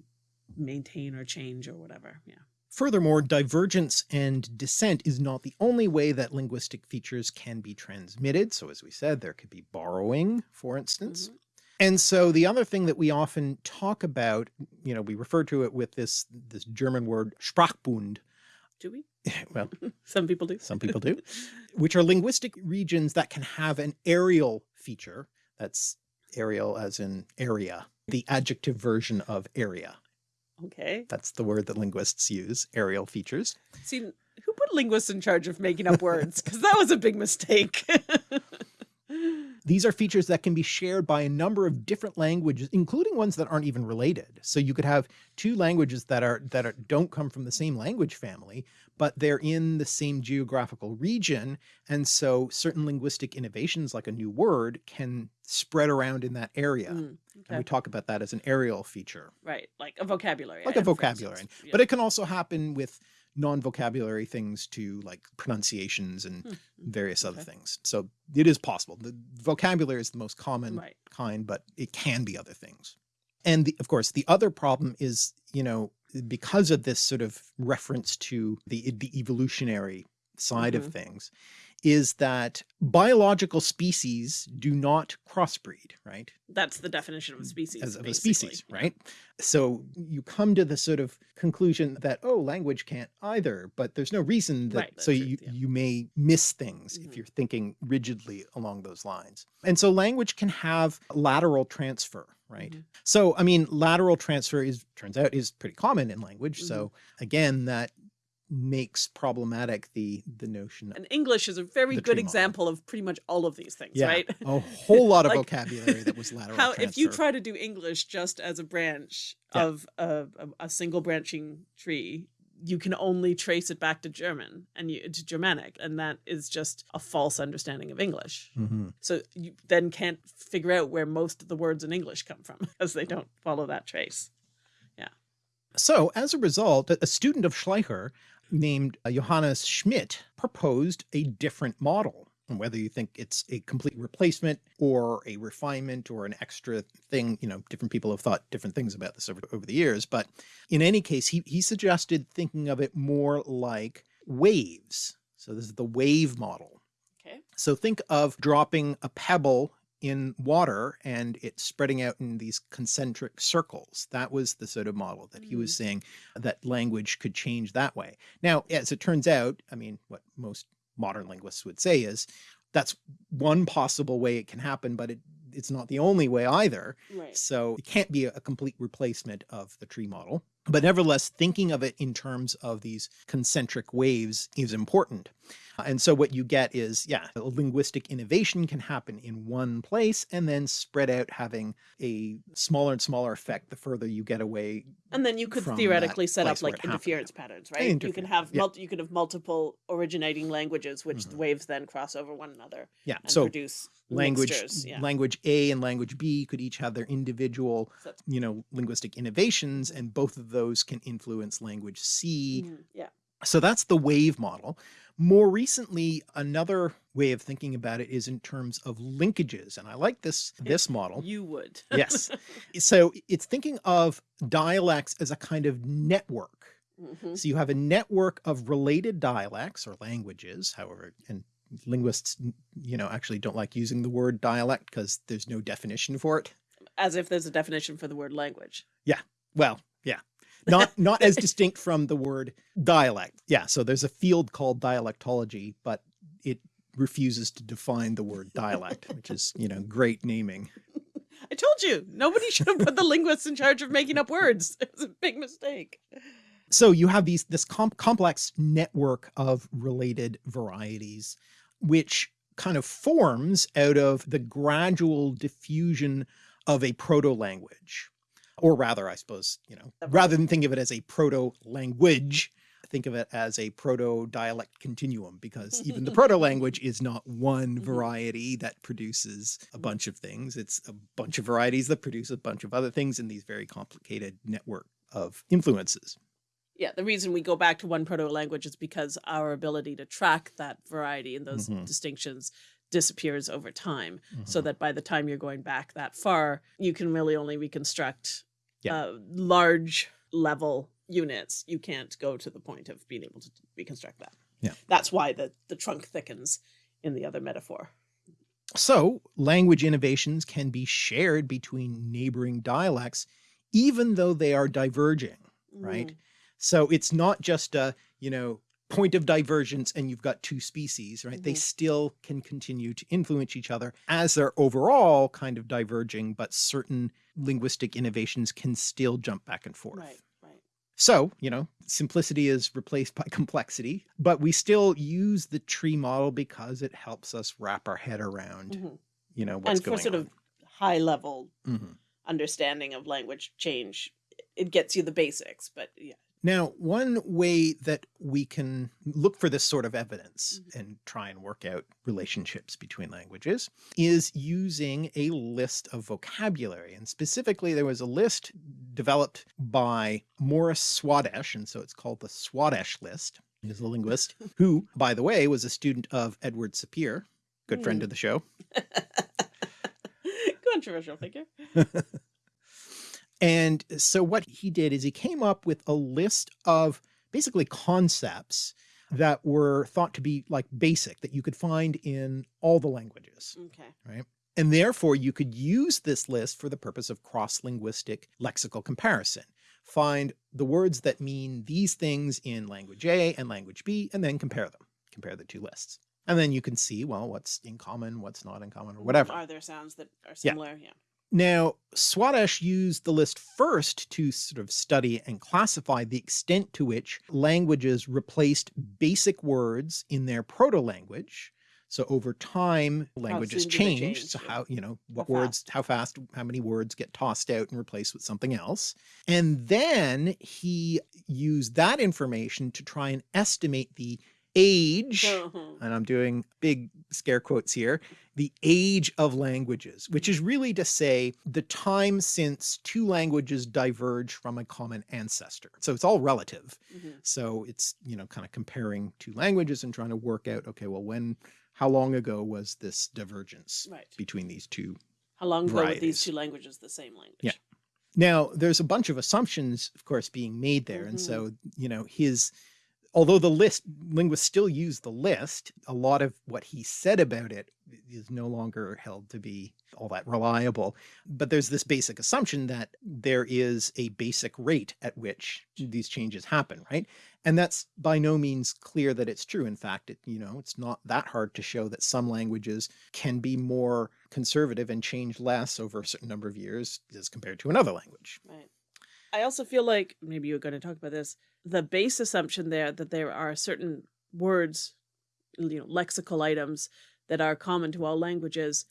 maintain or change or whatever. Yeah. Furthermore, divergence and descent is not the only way that linguistic features can be transmitted. So as we said, there could be borrowing, for instance. Mhm. And so the other thing that we often talk about, you know, we refer to it with this, this German word Sprachbund. Do we? Well, Some people do. some people do, which are linguistic regions that can have an areal feature. That's areal as in area, the adjective version of area. Okay. That's the word that linguists use, areal features. See, who put linguists in charge of making up words? Because that was a big mistake. These are features that can be shared by a number of different languages, including ones that aren't even related. So you could have two languages that are that are, don't come from the same language family, but they're in the same geographical region. And so certain linguistic innovations like a new word can spread around in that area. Mm, And we talk about that as an areal feature, Right, like a vocabulary. like a item, for vocabulary. Yeah. But it can also happen with non-vocabulary things to like pronunciations and Hmm, various other things. So it is possible. The vocabulary is the most common Right. kind, but it can be other things. And the, of course, the other problem is, you know, because of this sort of reference to the, the evolutionary side Mhm. of things, is that biological species do not crossbreed, right? That's the definition of a species. as of a species, right? So you come to the sort of conclusion that, oh, language can't either, but there's no reason that, Right, so true, you, yeah. you may miss things if Mhm. you're thinking rigidly along those lines. And so language can have lateral transfer, right? Mhm. So, I mean, lateral transfer is, turns out is pretty common in language. So Mm-hmm. again, that makes problematic the, the notion And English is a very good example of pretty much all of these things, yeah, right? a whole lot of Like, vocabulary that was lateral How if you try to do English just as a branch Yeah. of a, a, single branching tree, you can only trace it back to German and you, to Germanic, and that is just a false understanding of English. Mhm. So you then can't figure out where most of the words in English come from because they don't follow that trace. Yeah. So as a result, a a student of Schleicher named uh, Johannes Schmidt proposed a different model. And whether you think it's a complete replacement or a refinement or an extra thing, you know, different people have thought different things about this over, over the years. But in any case, he, he suggested thinking of it more like waves. So this is the wave model. Okay. So think of dropping a pebble in water and it's spreading out in these concentric circles. That was the sort of model that he was mm. saying that language could change that way. Now, as it turns out, I mean, what most modern linguists would say is that's one possible way it can happen, but it, it's not the only way either. Right. So it can't be a complete replacement of the tree model. But nevertheless, thinking of it in terms of these concentric waves is important. And so what you get is, yeah, a linguistic innovation can happen in one place and then spread out having a smaller and smaller effect the further you get away And then you could theoretically set up like it happened. interference patterns, right? You can have yeah. multi, you could have multiple originating languages, which the Mhm. waves then cross over one another Yeah. and So produce language Yeah. language A and language B could each have their individual, So- you know, linguistic innovations, and both of those can influence language C. Mhm, yeah. So that's the wave model. More recently, another way of thinking about it is in terms of linkages, and I like this this model. You would. Yes. So it's thinking of dialects as a kind of network. Mhm. So you have a network of related dialects or languages, however, and linguists, you know, actually don't like using the word dialect because there's no definition for it. As if there's a definition for the word language. Yeah. Well, yeah. Not not as distinct from the word dialect. Yeah, so there's a field called dialectology, but it refuses to define the word dialect, which is, you know, great naming. I told you, nobody should have put the linguists in charge of making up words. It was a big mistake. So you have these this com complex network of related varieties, which kind of forms out of the gradual diffusion of a proto language, or rather, I suppose, you know, rather than think of it as a proto language, think of it as a proto dialect continuum, because even the proto language is not one Mhm. variety that produces a bunch of things. It's a bunch of varieties that produce a bunch of other things in these very complicated network of influences. Yeah, the reason we go back to one proto language is because our ability to track that variety and those Mhm. distinctions disappears over time. So Mhm. that by the time you're going back that far, you can really only reconstruct Yeah. uh, large level units. You can't go to the point of being able to reconstruct that. Yeah. That's why the, the trunk thickens in the other metaphor. So, language innovations can be shared between neighboring dialects, even though they are diverging. Right. Mm. So, it's not just a, you know, point of divergence and you've got two species, right? They Mhm. still can continue to influence each other as they're overall kind of diverging, but certain linguistic innovations can still jump back and forth. Right, right. So, you know, simplicity is replaced by complexity, but we still use the tree model because it helps us wrap our head around, Mhm. you know, what's And for sort on. of high level Mhm. understanding of language change, it gets you the basics, but yeah. Now, one way that we can look for this sort of evidence Mhm. and try and work out relationships between languages is using a list of vocabulary. And specifically, there was a list developed by Morris Swadesh, and so it's called the Swadesh list. He's a linguist who, by the way, was a student of Edward Sapir, good friend Hmm. of the show. Controversial figure. And uh, so what he did is he came up with a list of basically concepts that were thought to be like basic that you could find in all the languages. Okay. Right. And therefore you could use this list for the purpose of cross-linguistic lexical comparison. Find the words that mean these things in language A and language B, and then compare them, compare the two lists. And then you can see, well, what's in common, what's not in common or whatever. Are there sounds that are similar? Yeah. Now, Swadesh used the list first to sort of study and classify the extent to which languages replaced basic words in their proto-language. So over time, languages change. So how, you know, what How words, how fast, how many words get tossed out and replaced with something else. And then he used that information to try and estimate the age Mhm. and I'm doing big scare quotes here, the age of languages, which is really to say the time since two languages diverge from a common ancestor. So it's all relative. Mhm. So it's, you know, kind of comparing two languages and trying to work out, okay, well, when, how long ago was this divergence Right. between these two How long ago were these two languages the same language? Yeah. Now, there's a bunch of assumptions, of course, being made there. And Mhm. so, you know, his, although the list, linguists still use the list, a lot of what he said about it is no longer held to be all that reliable. But there's this basic assumption that there is a basic rate at which these changes happen, right? And that's by no means clear that it's true. In fact, it, you know, it's not that hard to show that some languages can be more conservative and change less over a certain number of years as compared to another language. Right. I also feel like maybe you're going to talk about this. The base assumption there that there are certain words, you know, lexical items that are common to all languages.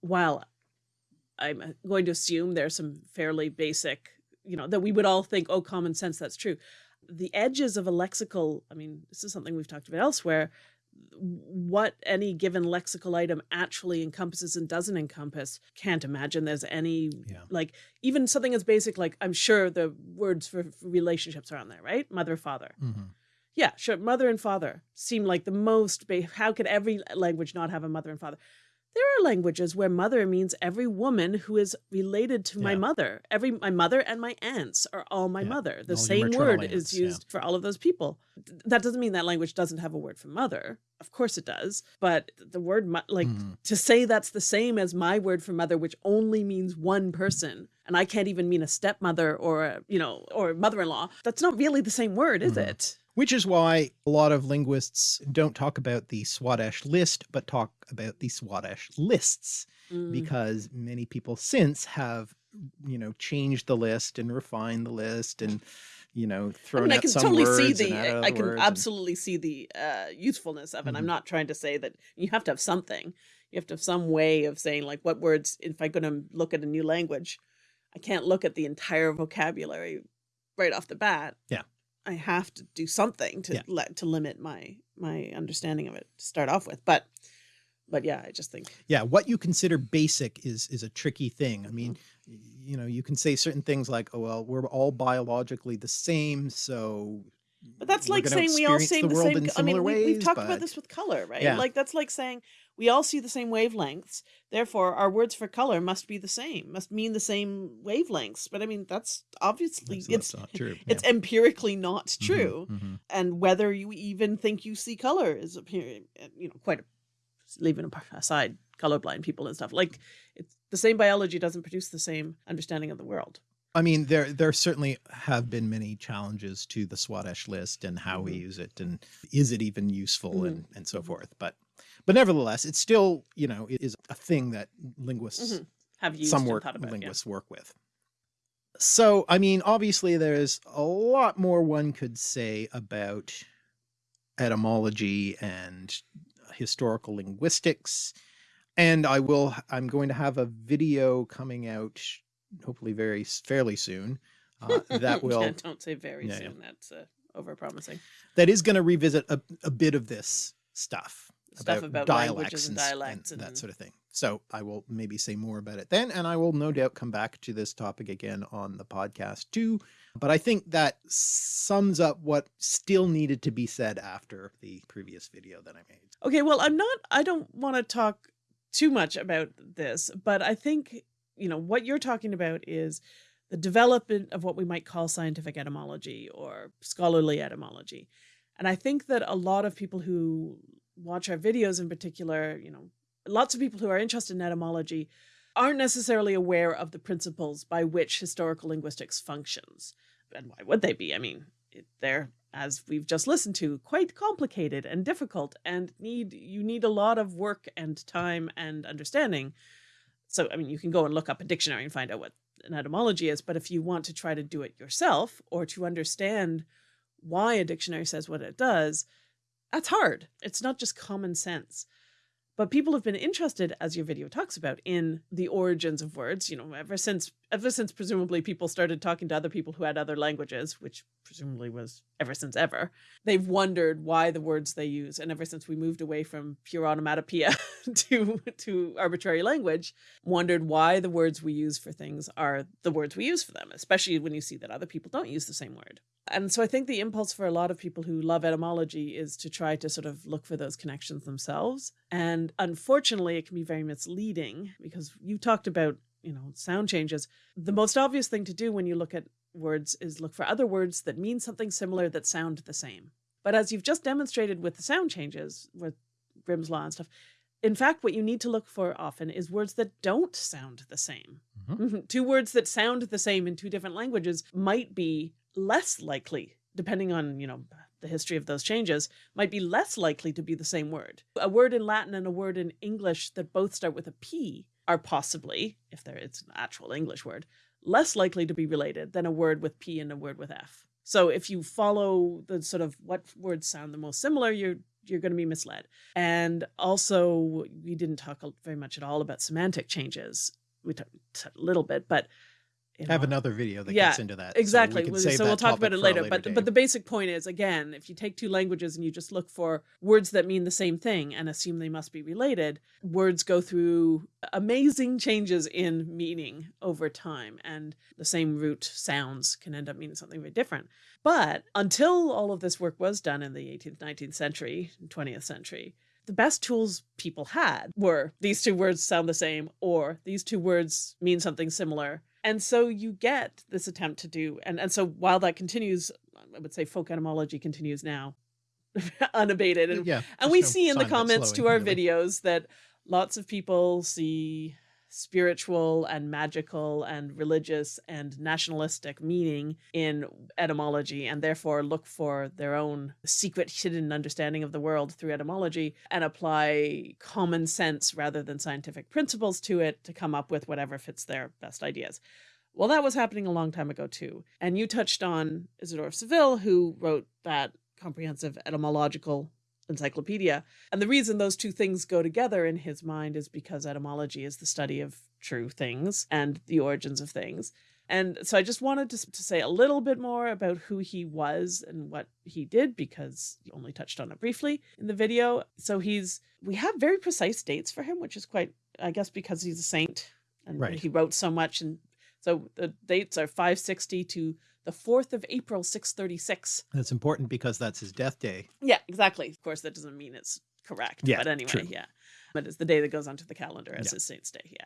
While I'm uh, going to assume there's some fairly basic you know, that we would all think, oh, common sense, that's true. The edges of a lexical, I mean, this is something we've talked about elsewhere, what any given lexical item actually encompasses and doesn't encompass can't imagine there's any Yeah. like even something as basic like i'm sure the words for relationships are on there right mother father Mhm. yeah sure mother and father seem like the most ba- how could every language not have a mother and father there are languages where mother means every woman who is related to my mother every my mother and my aunts are all my Yeah. mother the All same word aunts, is yeah. used for all of those people that doesn't mean that language doesn't have a word for mother of course it does but the word like Mhm. to say that's the same as my word for mother which only means one person and i can't even mean a stepmother or a, you know or mother-in-law that's not really the same word is Mhm. it Which is why a lot of linguists don't talk about the Swadesh list, but talk about the Swadesh lists, Mm. because many people since have, you know, changed the list and refined the list and, you know, thrown I mean, I out can some totally see words the. I can words and- absolutely see the uh, usefulness of it. I'm Mhm. not trying to say that you have to have something. You have to have some way of saying like what words. If I'm going to look at a new language, I can't look at the entire vocabulary right off the bat. Yeah. I have to do something to Yeah. let to limit my my understanding of it to start off with. But but yeah, I just think yeah what you consider basic is is a tricky thing i mean Mm-hmm. you know you can say certain things like oh well we're all biologically the same so But that's like saying we all see the the, same. I mean, we, we've talked but- about this with color, right? Yeah. Like that's like saying we all see the same wavelengths. Therefore, our words for color must be the same, must mean the same wavelengths. But I mean, that's obviously that's, it's not true it's yeah. empirically not Mhm, true. mhm. And whether you even think you see color is you know, quite a, leaving aside colorblind people and stuff. Like it's the same biology doesn't produce the same understanding of the world. I mean, there there certainly have been many challenges to the Swadesh list and how we Mhm. use it, and is it even useful, Mhm. and and so forth. But but nevertheless, it's still you know it is a thing that linguists, Mhm. Have used some work about, yeah. linguists work with. So I mean, obviously, there's a lot more one could say about etymology and historical linguistics. And I will, I'm going to have a video coming out hopefully very fairly soon uh, that will yeah, don't say very Yeah, yeah. soon. That's uh, over promising. that is going to revisit a, a bit of this stuff Stuff about languages and s- dialects and that sort of thing. So i will maybe say more about it then and i will no doubt come back to this topic again on the podcast too. But i think that sums up what still needed to be said after the previous video that i made. Okay, well, I'm not, I don't want to talk too much about this, but I think, you know, what you're talking about is the development of what we might call scientific etymology or scholarly etymology. And I think that a lot of people who watch our videos in particular, you know, lots of people who are interested in etymology aren't necessarily aware of the principles by which historical linguistics functions. And why would they be? I mean, they're as we've just listened to quite complicated and difficult and need you need a lot of work and time and understanding so i mean you can go and look up a dictionary and find out what an etymology is but if you want to try to do it yourself or to understand why a dictionary says what it does that's hard. It's not just common sense but people have been interested as your video talks about in the origins of words you know ever since ever since presumably people started talking to other people who had other languages which presumably was ever since ever. They've wondered why the words they use and ever since we moved away from pure onomatopoeia to to arbitrary language wondered why the words we use for things are the words we use for them especially when you see that other people don't use the same word and so i think the impulse for a lot of people who love etymology is to try to sort of look for those connections themselves and unfortunately it can be very misleading because you talked about you know sound changes the most obvious thing to do when you look at words is look for other words that mean something similar that sound the same. But as you've just demonstrated with the sound changes, with Grimm's Law and stuff, in fact, what you need to look for often is words that don't sound the same. Mhm. two words that sound the same in two different languages might be less likely, depending on, you know, the history of those changes, might be less likely to be the same word. A word in Latin and a word in English that both start with a P are possibly, if there it's an actual English word, less likely to be related than a word with P and a word with F. So if you follow the sort of what words sound the most similar, you're you're going to be misled. And also, we didn't talk very much at all about semantic changes. We talked a little bit, but you I have another video that Yeah, gets into that. so we exactly so, we'll talk about it a later but day. but the basic point is again if you take two languages and you just look for words that mean the same thing and assume they must be related words go through amazing changes in meaning over time and the same root sounds can end up meaning something very different but until all of this work was done in the 18th 19th century 20th century the best tools people had were these two words sound the same or these two words mean something similar and so you get this attempt to do and and so while that continues i would say folk etymology continues now unabated and, yeah, and we no see in the sign of it comments to our really. videos that lots of people see spiritual and magical and religious and nationalistic meaning in etymology and therefore look for their own secret hidden understanding of the world through etymology and apply common sense rather than scientific principles to it to come up with whatever fits their best ideas. Well, that was happening a long time ago too. And you touched on Isidore of Seville, who wrote that comprehensive etymological encyclopedia. And the reason those two things go together in his mind is because etymology is the study of true things and the origins of things. And so I just wanted to, to say a little bit more about who he was and what he did because you only touched on it briefly in the video. So he's, we have very precise dates for him, which is quite, I guess, because he's a saint and Right. he wrote so much. And so the dates are 560 to the 4th of April, 636. That's important because that's his death day. Yeah, exactly. Of course, that doesn't mean it's correct. Yeah, but anyway, true. yeah. But it's the day that goes onto the calendar as Yeah. his saint's day. Yeah.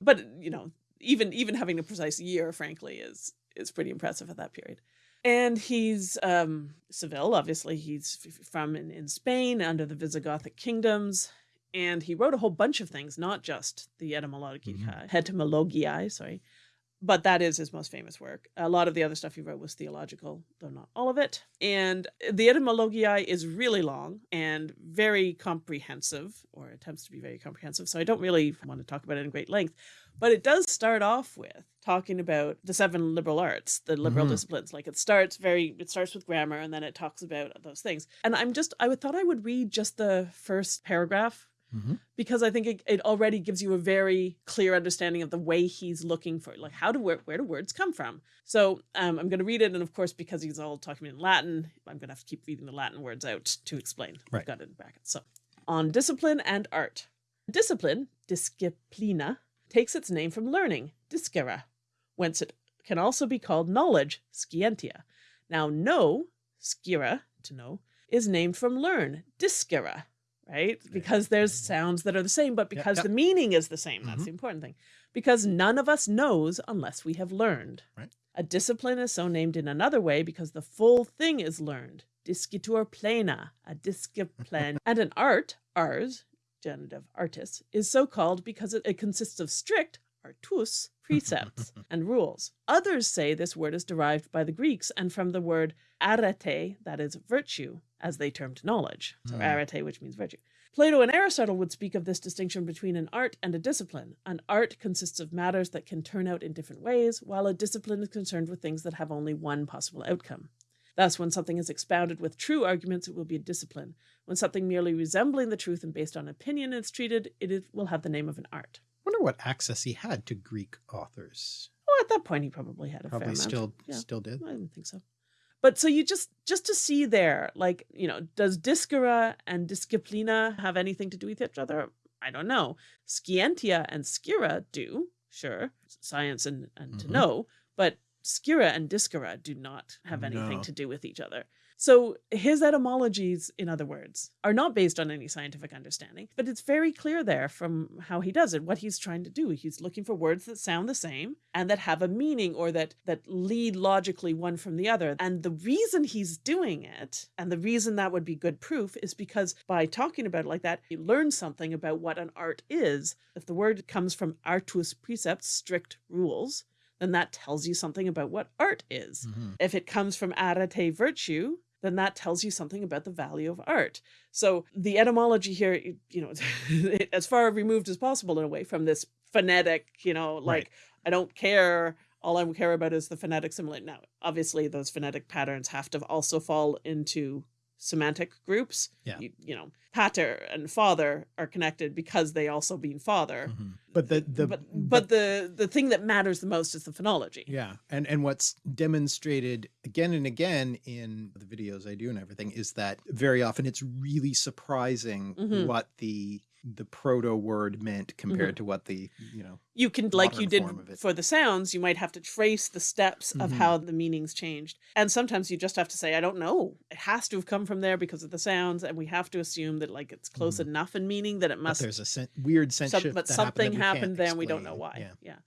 But you know, even even having a precise year, frankly, is is pretty impressive at that period. And he's um Seville, obviously he's from in, in Spain under the Visigothic kingdoms. And he wrote a whole bunch of things, not just the etymologia, Mhm. etymologiae, sorry, but that is his most famous work. A lot of the other stuff he wrote was theological, though not all of it. And the Etymologiae is really long and very comprehensive, or attempts to be very comprehensive. So I don't really want to talk about it in great length. But it does start off with talking about the seven liberal arts, the liberal Mhm. disciplines. Like it starts very, it starts with grammar and then it talks about those things. And I'm just, I would thought I would read just the first paragraph Mhm. because I think it, it already gives you a very clear understanding of the way he's looking for, like how do where, where do words come from? So um, I'm going to read it, and of course, because he's all talking in Latin, I'm going to have to keep reading the Latin words out to explain. Right. I've got it in brackets. So on discipline and art, discipline disciplina takes its name from learning discere, whence it can also be called knowledge scientia. Now, know scire to know is named from learn discere right? Because there's sounds that are the same, but because yep. the meaning is the same. That's Mhm. the important thing. Because none of us knows unless we have learned. Right. A discipline is so named in another way because the full thing is learned. Discitur plena, a discipline. and an art, ars, genitive artis, is so called because it, it consists of strict, artus, precepts and rules. Others say this word is derived by the Greeks and from the word arete, that is virtue, as they termed knowledge. So Hmm. arete, which means virtue. Plato and Aristotle would speak of this distinction between an art and a discipline. An art consists of matters that can turn out in different ways, while a discipline is concerned with things that have only one possible outcome. Thus, when something is expounded with true arguments, it will be a discipline. When something merely resembling the truth and based on opinion is treated, it will have the name of an art. Wonder what access he had to Greek authors. Oh, at that point, he probably had a fair Probably still Yeah. still did. I don't think so. But so you just just to see there, like you know, does discere and disciplina have anything to do with each other? I don't know. Scientia and scire do, sure, science and and to Mhm. know, but scire and discere do not have anything No. to do with each other. So his etymologies, in other words, are not based on any scientific understanding, but it's very clear there from how he does it, what he's trying to do. He's looking for words that sound the same and that have a meaning or that that lead logically one from the other. And the reason he's doing it, and the reason that would be good proof, is because by talking about it like that, you learn something about what an art is. If the word comes from artus precepts, strict rules, then that tells you something about what art is. Mhm. If it comes from arete virtue, then that tells you something about the value of art. So the etymology here, you you know, as far removed as possible in a way from this phonetic, you know, like Right. I don't care. All I care about is the phonetic similarity. Now, obviously, those phonetic patterns have to also fall into semantic groups. Yeah. You, you know, pater and father are connected because they also mean father. Mhm. But the the but but the the thing that matters the most is the phonology. Yeah, and and what's demonstrated again and again in the videos I do and everything is that very often it's really surprising Mhm. what the the proto word meant compared Mm-hmm. to what the you know You can, like you did form of it. for the sounds, you might have to trace the steps of Mhm. how the meanings changed. And sometimes you just have to say, I don't know. It has to have come from there because of the sounds. And we have to assume that like it's close Mhm. enough in meaning that it but must there's a sen- weird sense some- but that something happened, happened there and we don't know why. Yeah. Yeah.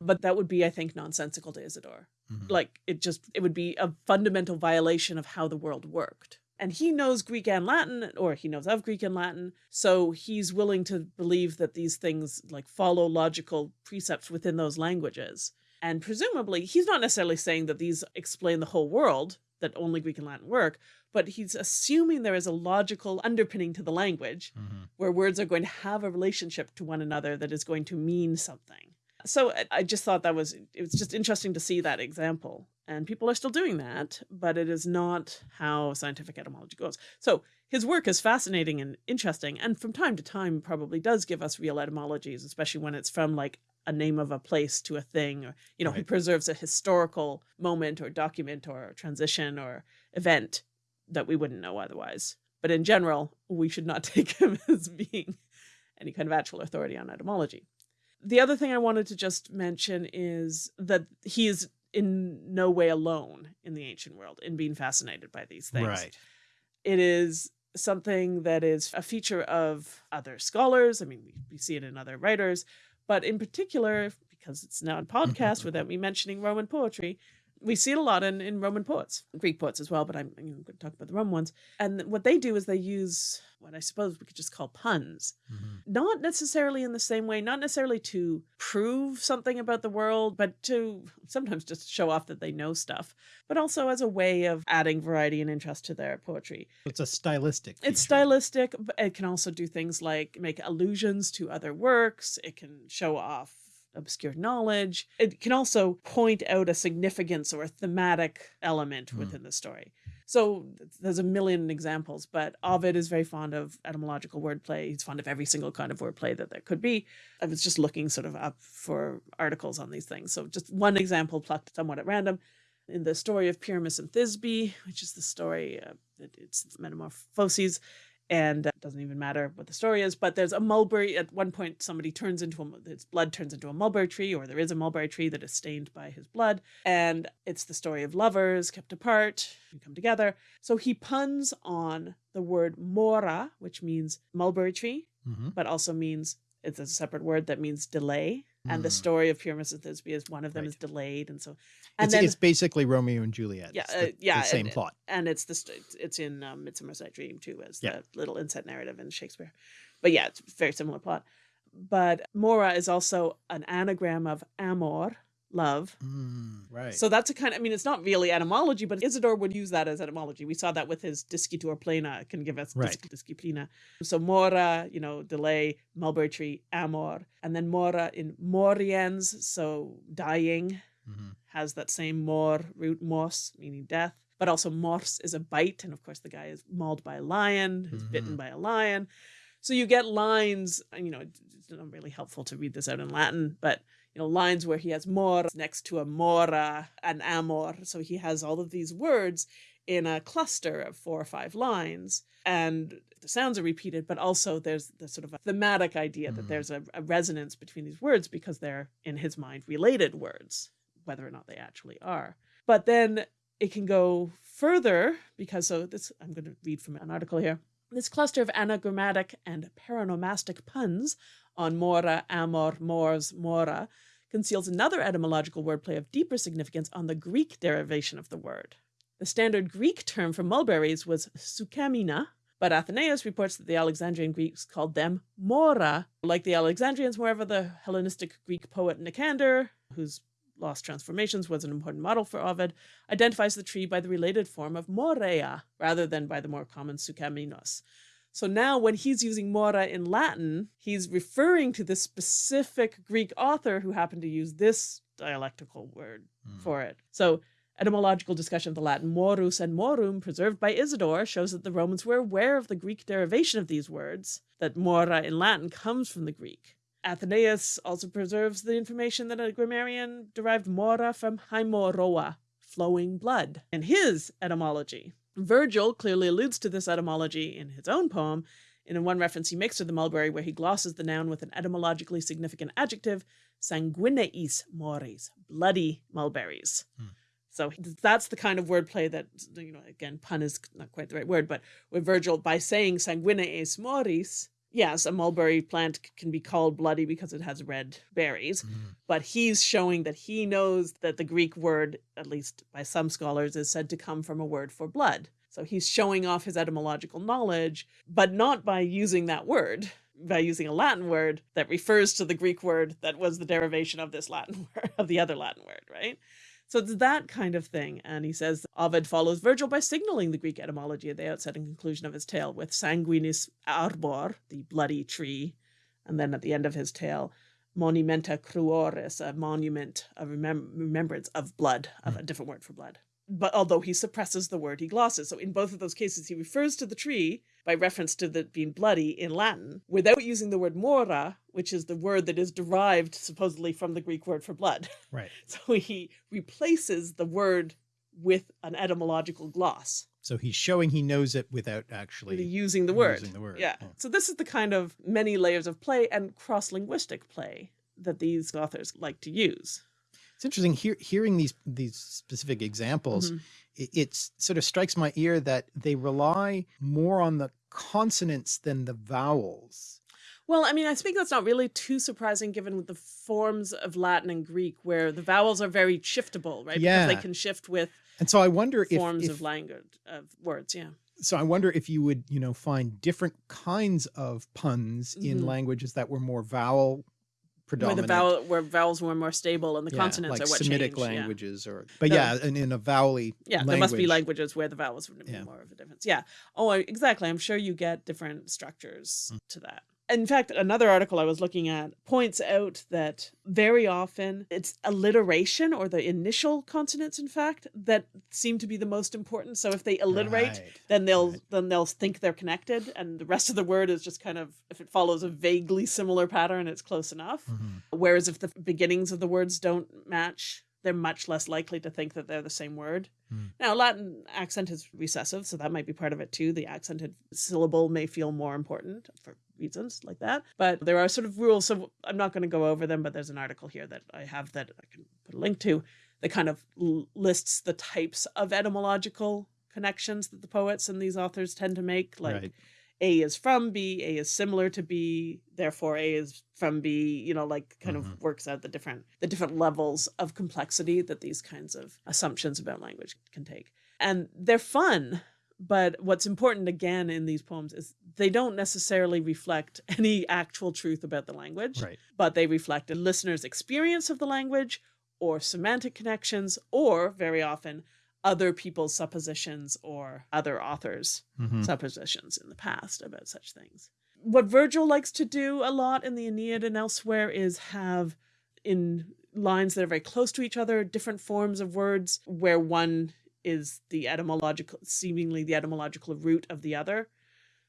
But that would be, I think, nonsensical to Isidore. Mhm. Like it just it would be a fundamental violation of how the world worked. And he knows Greek and Latin, or he knows of Greek and Latin, so he's willing to believe that these things like follow logical precepts within those languages. And presumably, he's not necessarily saying that these explain the whole world, that only Greek and Latin work, but he's assuming there is a logical underpinning to the language Mhm. where words are going to have a relationship to one another that is going to mean something. So I- I just thought that was it was just interesting to see that example. And people are still doing that, but it is not how scientific etymology goes. So his work is fascinating and interesting, and from time to time probably does give us real etymologies, especially when it's from like a name of a place to a thing, or you know, he preserves a historical moment or document or transition or event that we wouldn't know otherwise. But in general, we should not take him as being any kind of actual authority on etymology. The other thing I wanted to just mention is that he is in no way alone in the ancient world in being fascinated by these things. Right. It is something that is a feature of other scholars. I mean, we, we see it in other writers, but in particular, because it's now a podcast without me mentioning Roman poetry, we see it a lot in, in Roman poets, Greek poets as well, but I'm, I'm going to talk about the Roman ones. And what they do is they use what I suppose we could just call puns Mhm. not necessarily in the same way, not necessarily to prove something about the world, but to sometimes just show off that they know stuff, but also as a way of adding variety and interest to their poetry. It's a stylistic. It's stylistic, but it can also do things like make allusions to other works, it can show off obscure knowledge. It can also point out a significance or a thematic element Hmm. within the story. So there's a million examples, but Ovid is very fond of etymological wordplay. He's fond of every single kind of wordplay that there could be. I was just looking sort of up for articles on these things. So just one example plucked somewhat at random. In the story of Pyramus and Thisbe, which is the story, uh, it- it's metamorphoses, and uh, it doesn't even matter what the story is, but there's a mulberry. At one point, somebody turns into a, his blood turns into a mulberry tree, or there is a mulberry tree that is stained by his blood. And it's the story of lovers kept apart who come together. So he puns on the word mora, which means mulberry tree, Mhm. but also means it's a separate word that means delay. And the Mm. story of Pyramus and Thisbe is one of them Right. is delayed, and so and It's, then it's basically Romeo and Juliet. Yeah, uh, the, yeah, the same and- plot. and it's the st- it's- it's in um, Midsummer's Night Dream too as Yeah. the little inset narrative in Shakespeare. But yeah, it's a very similar plot. But mora is also an anagram of amor, love. Mm, right. So that's a kind of, I mean, it's not really etymology, but Isidore would use that as etymology. We saw that with his discitur plena, can give us Right. dis- disciplina. So mora, you know, delay, mulberry tree, amor. And then mora in moriens, so dying, Mhm. has that same mor root mos, meaning death. But also mors is a bite, and of course the guy is mauled by a lion, who's bitten Mhm. by a lion. So you get lines, you know, it's not really helpful to read this out in Latin, but you know, lines where he has mor next to a mora, an amor. So he has all of these words in a cluster of four or five lines. And the sounds are repeated, but also there's the sort of a thematic idea that Mhm. there's a, a resonance between these words because they're, in his mind, related words, whether or not they actually are. But then it can go further because so this I'm going to read from an article here. This cluster of anagrammatic and paronomastic puns on mora, amor, mors, mora conceals another etymological wordplay of deeper significance on the Greek derivation of the word. The standard Greek term for mulberries was sukamina, but Athenaeus reports that the Alexandrian Greeks called them mora, like the Alexandrians, wherever the Hellenistic Greek poet Nicander, whose Lost Transformations was an important model for Ovid, identifies the tree by the related form of morea rather than by the more common sucaminos. So now, when he's using mora in Latin, he's referring to this specific Greek author who happened to use this dialectical word Mm. for it. So Etymological discussion of the Latin morus and morum preserved by Isidore shows that the Romans were aware of the Greek derivation of these words, that mora in Latin comes from the Greek. Athenaeus also preserves the information that a grammarian derived mora from haemorrhoa, flowing blood, in his etymology. Virgil clearly alludes to this etymology in his own poem, in one reference he makes to the mulberry where he glosses the noun with an etymologically significant adjective, sanguineis moris, bloody mulberries. Hmm. So that's the kind of wordplay that, you know, again, pun is not quite the right word, but with Virgil, by saying sanguineis moris, yes, a mulberry plant can be called bloody because it has red berries, Mhm. but he's showing that he knows that the Greek word, at least by some scholars, is said to come from a word for blood. So he's showing off his etymological knowledge, but not by using that word, by using a Latin word that refers to the Greek word that was the derivation of this Latin word, of the other Latin word, right? So it's that kind of thing. And he says Ovid follows Virgil by signaling the Greek etymology at the outset and conclusion of his tale with sanguinis arbor, the bloody tree, and then at the end of his tale, monumenta cruoris, a monument, a remem- remembrance of blood, of hmm. a different word for blood. But although he suppresses the word, he glosses. So in both of those cases, he refers to the tree by reference to the being bloody in Latin without using the word mora, which is the word that is derived supposedly from the Greek word for blood. Right. So he replaces the word with an etymological gloss, So he's showing he knows it without actually using the word. using the word. Yeah. Yeah. So this is the kind of many layers of play and cross-linguistic play that these authors like to use. It's interesting hear, hearing these these specific examples. Mhm. It, sort of strikes my ear that they rely more on the consonants than the vowels. Well, I mean, I think that's not really too surprising given the forms of Latin and Greek where the vowels are very shiftable, right? Yeah. Because they can shift with And so I wonder if, forms if of language of words, yeah. so I wonder if you would, you know, find different kinds of puns in Mhm. languages that were more vowel predominant. the vowel where vowels were more stable and the yeah, consonants like are what Semitic changed, yeah. languages or but No. yeah, and in a vowely Yeah, language. there must be languages where the vowels would be Yeah. more of a difference. Yeah. Oh, exactly. I'm sure you get different structures Mm. to that. In fact, another article I was looking at points out that very often it's alliteration or the initial consonants, in fact, that seem to be the most important. So if they alliterate, Right, then they'll right. then they'll think they're connected, and the rest of the word is just kind of if it follows a vaguely similar pattern, it's close enough. Mhm. Whereas if the beginnings of the words don't match, they're much less likely to think that they're the same word. Hmm. Now, Latin accent is recessive, so that might be part of it too. The accented syllable may feel more important for reasons like that. But there are sort of rules, so I'm not going to go over them, but there's an article here that I have that I can put a link to that kind of lists the types of etymological connections that the poets and these authors tend to make. Like Right. A is from B, A is similar to B, therefore A is from B, you know, like kind of mm-hmm. works out the different the different levels of complexity that these kinds of assumptions about language can take. And they're fun, but what's important again in these poems is they don't necessarily reflect any actual truth about the language, Right. but they reflect a listener's experience of the language or semantic connections or very often other people's suppositions or other authors Mhm. suppositions in the past about such things. What Virgil likes to do a lot in the Aeneid and elsewhere is have in lines that are very close to each other different forms of words where one is the etymological seemingly the etymological root of the other.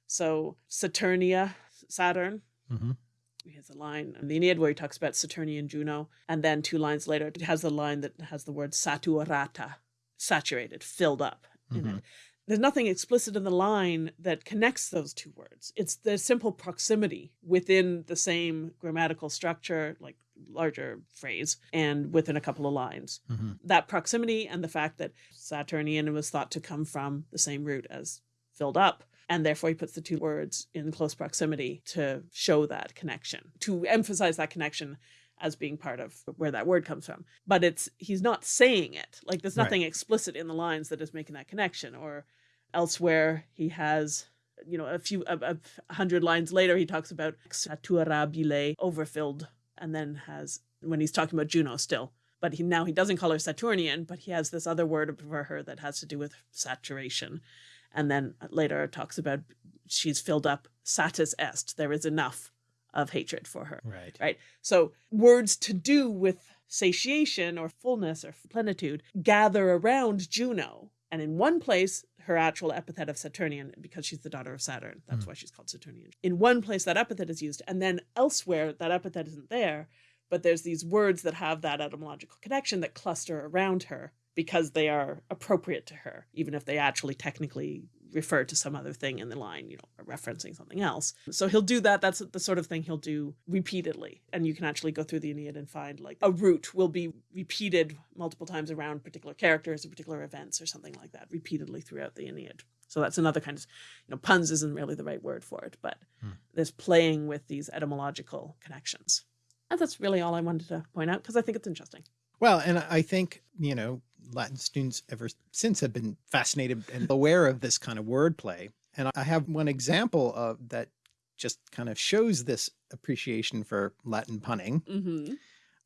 So Saturnia, Saturn, Mhm. he has a line in the Aeneid where he talks about Saturnian Juno, and then two lines later it has the line that has the word saturata, saturated, filled up in Mhm. it. There's nothing explicit in the line that connects those two words. It's the simple proximity within the same grammatical structure, like larger phrase, and within a couple of lines. Mhm. That proximity and the fact that Saturnian was thought to come from the same root as filled up and therefore he puts the two words in close proximity to show that connection to emphasize that connection as being part of where that word comes from. But it's he's not saying it. Like there's Right. nothing explicit in the lines that is making that connection. Or elsewhere he has you know a few a, a hundred lines later he talks about saturabile overfilled and then has when he's talking about juno still. But he now he doesn't call her saturnian but he has this other word for her that has to do with saturation. And then later talks about she's filled up satis est there is enough of hatred for her Right. right so words to do with satiation or fullness or plenitude gather around Juno. And in one place, her actual epithet of Saturnian, because she's the daughter of Saturn, that's Mm. why she's called Saturnian. In one place, that epithet is used, and then elsewhere, that epithet isn't there. But there's these words that have that etymological connection that cluster around her because they are appropriate to her, even if they actually technically refer to some other thing in the line, you know, referencing something else. So he'll do that. That's the sort of thing he'll do repeatedly. And you can actually go through the Aeneid and find like a root will be repeated multiple times around particular characters or particular events or something like that, repeatedly throughout the Aeneid. So that's another kind of, you know, puns isn't really the right word for it, but Hmm. there's playing with these etymological connections. And that's really all I wanted to point out because I think it's interesting. Well, and I think, you know, Latin students ever since have been fascinated and aware of this kind of wordplay. And I have one example of that just kind of shows this appreciation for Latin punning. Mm-hmm.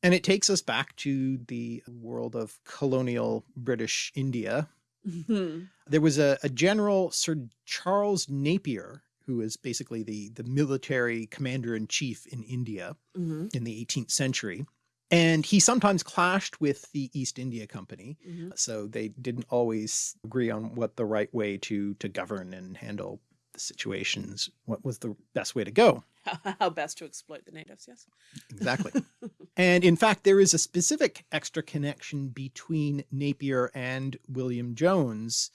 And it takes us back to the world of colonial British India. Mm-hmm. There was a, a general, Sir Charles Napier, who is basically the, the military commander in chief in India Mm-hmm. in the 18th century. And he sometimes clashed with the East India Company. Mm-hmm. So they didn't always agree on what the right way to, to govern and handle the situations, what was the best way to go. How best to exploit the natives, yes. Exactly. and in fact, there is a specific extra connection between Napier and William Jones,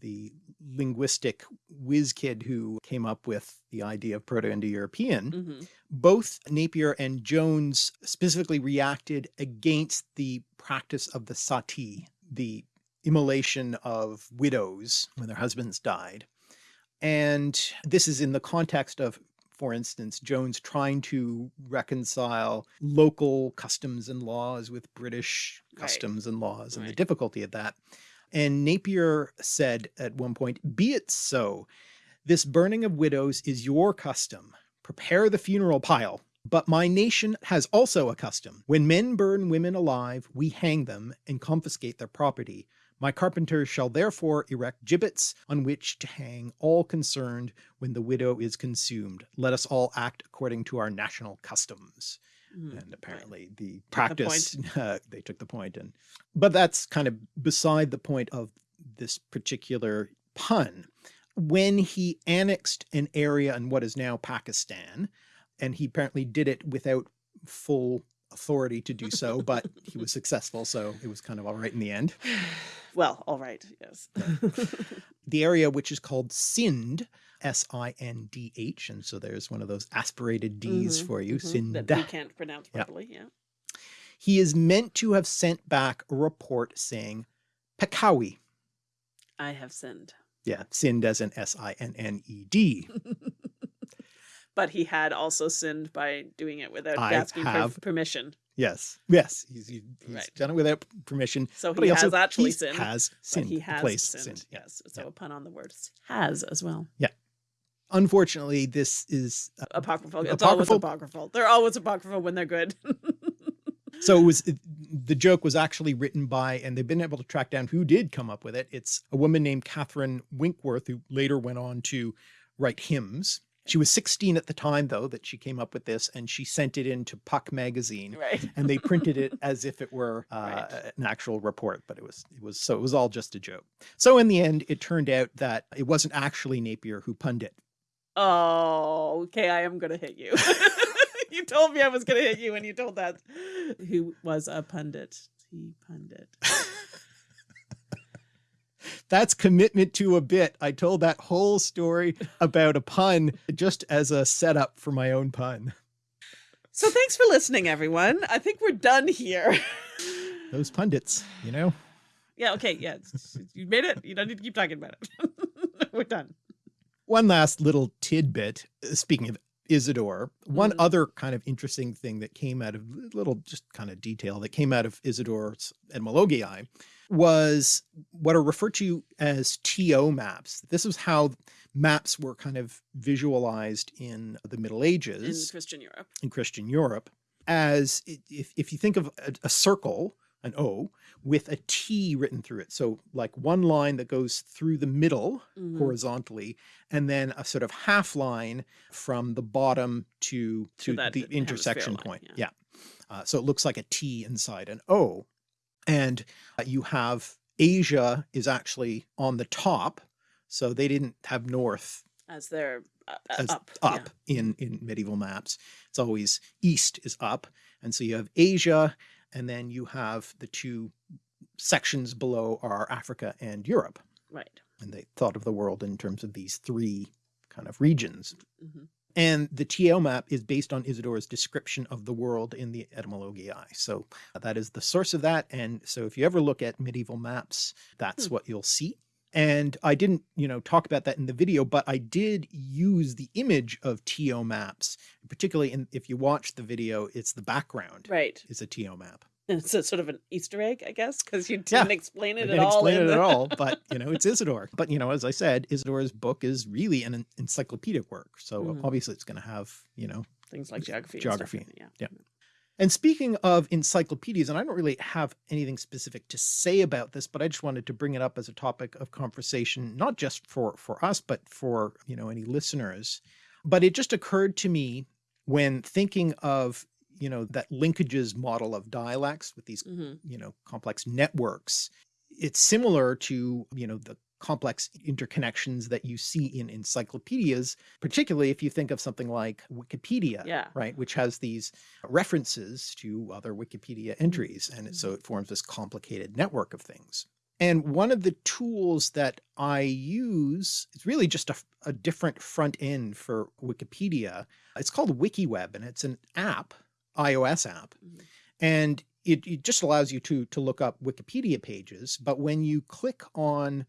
the linguistic whiz kid who came up with the idea of Proto-Indo-European. Mm-hmm. Both Napier and Jones specifically reacted against the practice of the sati, the immolation of widows when their husbands died. And this is in the context of, for instance, Jones trying to reconcile local customs and laws with British Right. customs and laws and the difficulty of that. And Napier said at one point, Be it so. This burning of widows is your custom. Prepare the funeral pile. But my nation has also a custom. When men burn women alive, we hang them and confiscate their property. My carpenters shall therefore erect gibbets on which to hang all concerned when the widow is consumed. Let us all act according to our national customs. Mm-hmm. And apparently the the practice, uh, they took the point and, but that's kind of beside the point of this particular pun. When he annexed an area in what is now Pakistan, and he apparently did it without full authority to do so, but he was successful. So it was kind of all right in the end. Well, all right, yes. The area, which is called Sind, S-I-N-D-H. And so there's one of those aspirated Ds Mhm, for you, mhm, Sind. That we can't pronounce properly, yeah. He is meant to have sent back a report saying Peccavi. I have sinned. Yeah, Sinned as in S-I-N-N-E-D. But he had also sinned by doing it without I asking for permission. Yes, yes, he's, he's Right. done it without permission. So he also has actually sinned. he sinned, Has sinned. he has sinned. sinned. Yes. So yeah. a pun on the word has as well. Unfortunately, this is uh, Apocryphal. It's always Apocryphal- apocryphal. They're always apocryphal when they're good. so it was it- the joke was actually written by, and they've been able to track down who did come up with it. It's a woman named Catherine Winkworth who later went on to write hymns. She was 16 at the time, though, that she came up with this, and she sent it in to Puck magazine. right. and they printed it as if it were uh, Right. an actual report, but it was it was so it was all just a joke. So in the end, it turned out that it wasn't actually Napier who punned it. Oh, okay. I am gonna hit you. you told me I was gonna hit you when you told that. Who was a pundit? He pundit. That's commitment to a bit. I told that whole story about a pun just as a setup for my own pun. So thanks for listening, everyone. I think we're done here. Those pundits, you know. yeah. Okay. Yeah. You made it. You don't need to keep talking about it. we're done. One last little tidbit. uh, Speaking of Isidore, one Mhm. other kind of interesting thing that came out of a little just kind of detail that came out of Isidore's etymologiae was what are referred to as TO maps. This is how maps were kind of visualized in the Middle Ages. In Christian Europe. in Christian Europe as if, if you think of a, a circle, an O, with a T written through it. So like one line that goes through the middle Mhm. horizontally, and then a sort of half line from the bottom to, To to the intersection line, point. yeah. Yeah. Uh, so it looks like a T inside an O. And uh, you have Asia is actually on the top. So they didn't have north As they're uh, uh, as up. yeah. up in, in medieval maps. It's always east is up. And so you have Asia, and then you have the two sections below are Africa and Europe. Right. And they thought of the world in terms of these three kind of regions. hmm And the TO map is based on Isidore's description of the world in the Etymologiae. So that is the source of that. And so if you ever look at medieval maps, that's Hmm. what you'll see. And I didn't, you know, talk about that in the video, but I did use the image of TO maps, particularly in, if you watch the video, it's the background Right. It's a TO map. And it's a sort of an Easter egg, I guess, because you didn't explain I it at didn't all. explain it the- at all, but you know, it's Isidore. But you know, as I said, Isidore's book is really an encyclopedic work. So Mhm. obviously it's going to have, you know, Things like geography. Geography, in yeah. And speaking of encyclopedias, and I don't really have anything specific to say about this, but I just wanted to bring it up as a topic of conversation, not just for for us, but for you know any listeners. But it just occurred to me when thinking of you know that linkages model of dialects with these hmm you know complex networks. It's similar to you know the complex interconnections that you see in encyclopedias, particularly if you think of something like Wikipedia Yeah. right, which has these references to other Wikipedia entries. And so it forms this complicated network of things. And one of the tools that I use, it's really just a, a different front end for Wikipedia. It's called WikiWeb and it's an app, iOS app. Mhm. And it, it just allows you to, to look up Wikipedia pages. But when you click on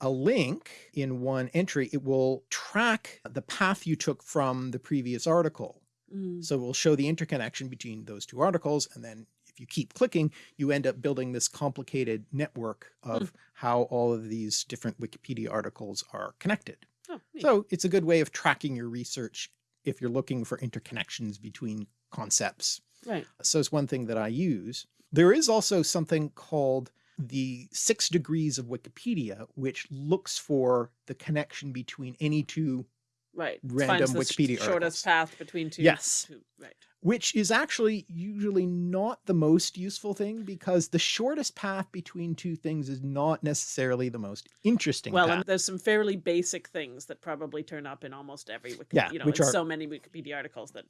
a link in one entry, it will track the path you took from the previous article. Mm. So we'll show the interconnection between those two articles. And then if you keep clicking, you end up building this complicated network of how all of these different Wikipedia articles are connected. Oh. So it's a good way of tracking your research if you're looking for interconnections between concepts. right. So it's one thing that I use. There is also something called the six degrees of Wikipedia, which looks for the connection between any two Right. Random finds the Wikipedia shortest articles. path between two. Yes. two- right. which is actually usually not the most useful thing because the shortest path between two things is not necessarily the most interesting Well, path. and there's some fairly basic things that probably turn up in almost every Wikipedia. Yeah, you know, which are- so many Wikipedia articles that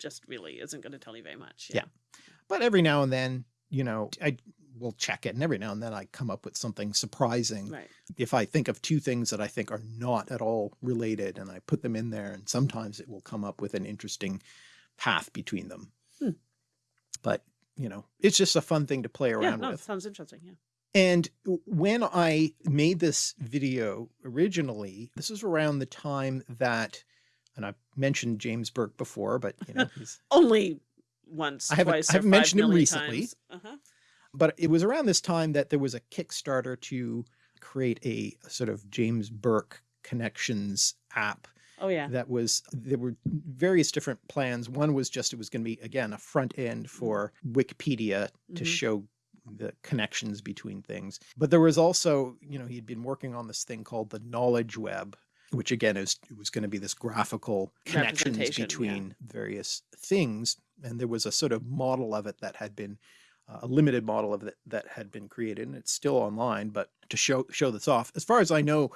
just really isn't going to tell you very much. Yeah. but every now and then, you know, I will check it and every now and then I come up with something surprising. Right. If I think of two things that I think are not at all related and I put them in there and sometimes it will come up with an interesting path between them. Hmm. But, you know, it's just a fun thing to play Yeah. around No, with. sounds interesting. Yeah. And when I made this video originally, this was around the time that, and I've mentioned James Burke before, but you know, he's, Only once, I haven't- twice, I haven't five mentioned him recently. Uh-huh. But it was around this time that there was a Kickstarter to create a sort of James Burke connections app Oh yeah. that was there were various different plans one was just it was going to be again a front end for wikipedia to Mhm. show the connections between things but there was also you know he'd been working on this thing called the knowledge web which again is it was going to be this graphical connections Representation, yeah. between various things and there was a sort of model of it that had been a limited model of it that had been created and it's still online but to show show this off as far as i know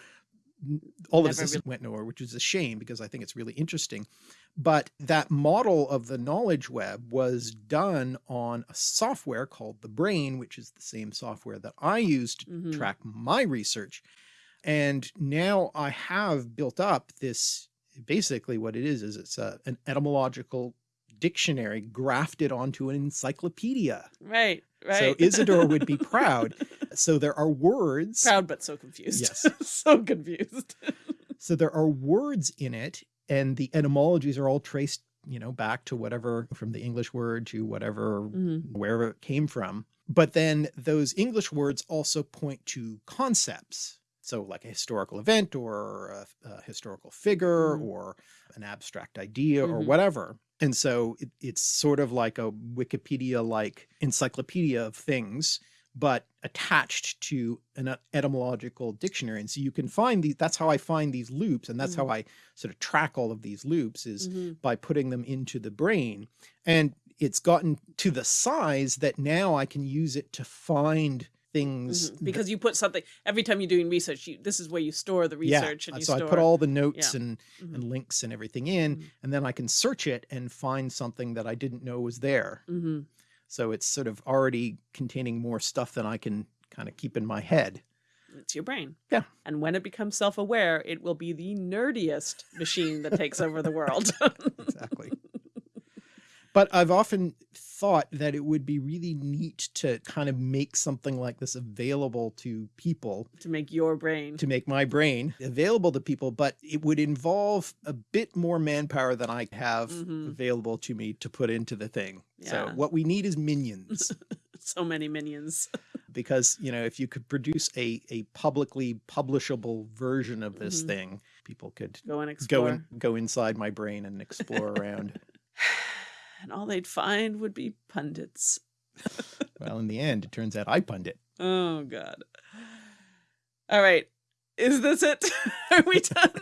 all of this really- went nowhere which is a shame because i think it's really interesting but that model of the knowledge web was done on a software called the brain which is the same software that i used to Mhm. track my research and now i have built up this basically what it is is it's a, an etymological dictionary grafted onto an encyclopedia Right. Right. so isidore would be proud so there are words proud, but so confused. Yes. so confused. so there are words in it and the etymologies are all traced you know back to whatever from the english word to whatever Mhm. wherever it came from but then those english words also point to concepts so like a historical event or a, a historical figure Mhm. or an abstract idea or Mhm. whatever and so it, it's sort of like a wikipedia like encyclopedia of things but attached to an etymological dictionary and so you can find these that's how i find these loops and that's Mhm. how i sort of track all of these loops is Mhm. by putting them into the brain and it's gotten to the size that now I can use it to find things Mhm. Because you put something every time you're doing research, you, this is where you store the research yeah. and you so store. I put all the notes Yeah. and, Mhm. and links and everything in, Mhm. and then I can search it and find something that I didn't know was there. Mhm. So it's sort of already containing more stuff than I can kind of keep in my head. It's your brain. Yeah. And when it becomes self-aware, it will be the nerdiest machine that takes over the world. Exactly. But I've often thought that it would be really neat to kind of make something like this available to people to make your brain. to make my brain available to people, but it would involve a bit more manpower than I have Mhm. available to me to put into the thing. So what we need is minions so many minions. because, you know, if you could produce a, a publicly publishable version of this Mhm. thing, people could Go and go explore. in, go inside my brain and explore around. and all they'd find would be pundits. well, in the end, it turns out I pundit. Oh God. All right. Is this it? Are we done?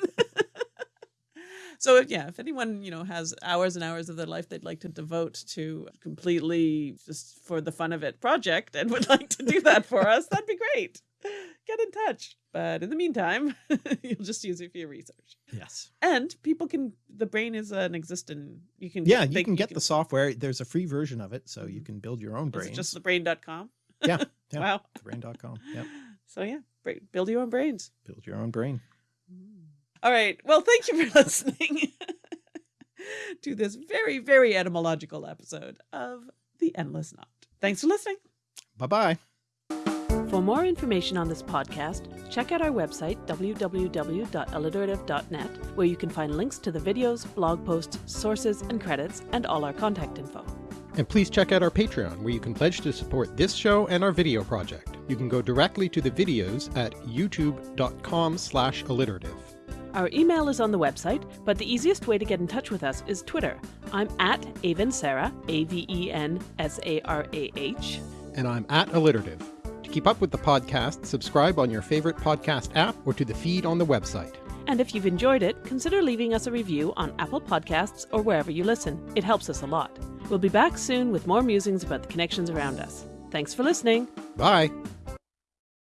so yeah, if anyone, you know, has hours and hours of their life they'd like to devote to completely just for the fun of it project and would like to do that for us, that'd be great. Get in touch. But in the meantime, you'll just use it for your research. Yes. And people can the brain is an existing you can Yeah, they- you can get the software. There's a free version of it, so you Mhm. can build your own brain. just thebrain.com? Yeah, yeah. Wow. Brain.com. Yep. So yeah, build your own brains. Build your own brain. All right. Well, thank you for listening to this very, very etymological episode of The Endless Knot. Thanks for listening. Bye bye. For more information on this podcast, check out our website, www.alliterative.net, where you can find links to the videos, blog posts, sources, and credits, and all our contact info. And please check out our Patreon, where you can pledge to support this show and our video project. You can go directly to the videos at youtube.com slash alliterative. Our email is on the website, but the easiest way to get in touch with us is Twitter. I'm at Aven Sarah, A V E N S A R A H. And I'm at alliterative. To keep up with the podcast, subscribe on your favorite podcast app or to the feed on the website. And if you've enjoyed it, consider leaving us a review on Apple Podcasts or wherever you listen. It helps us a lot. We'll be back soon with more musings about the connections around us. Thanks for listening. Bye!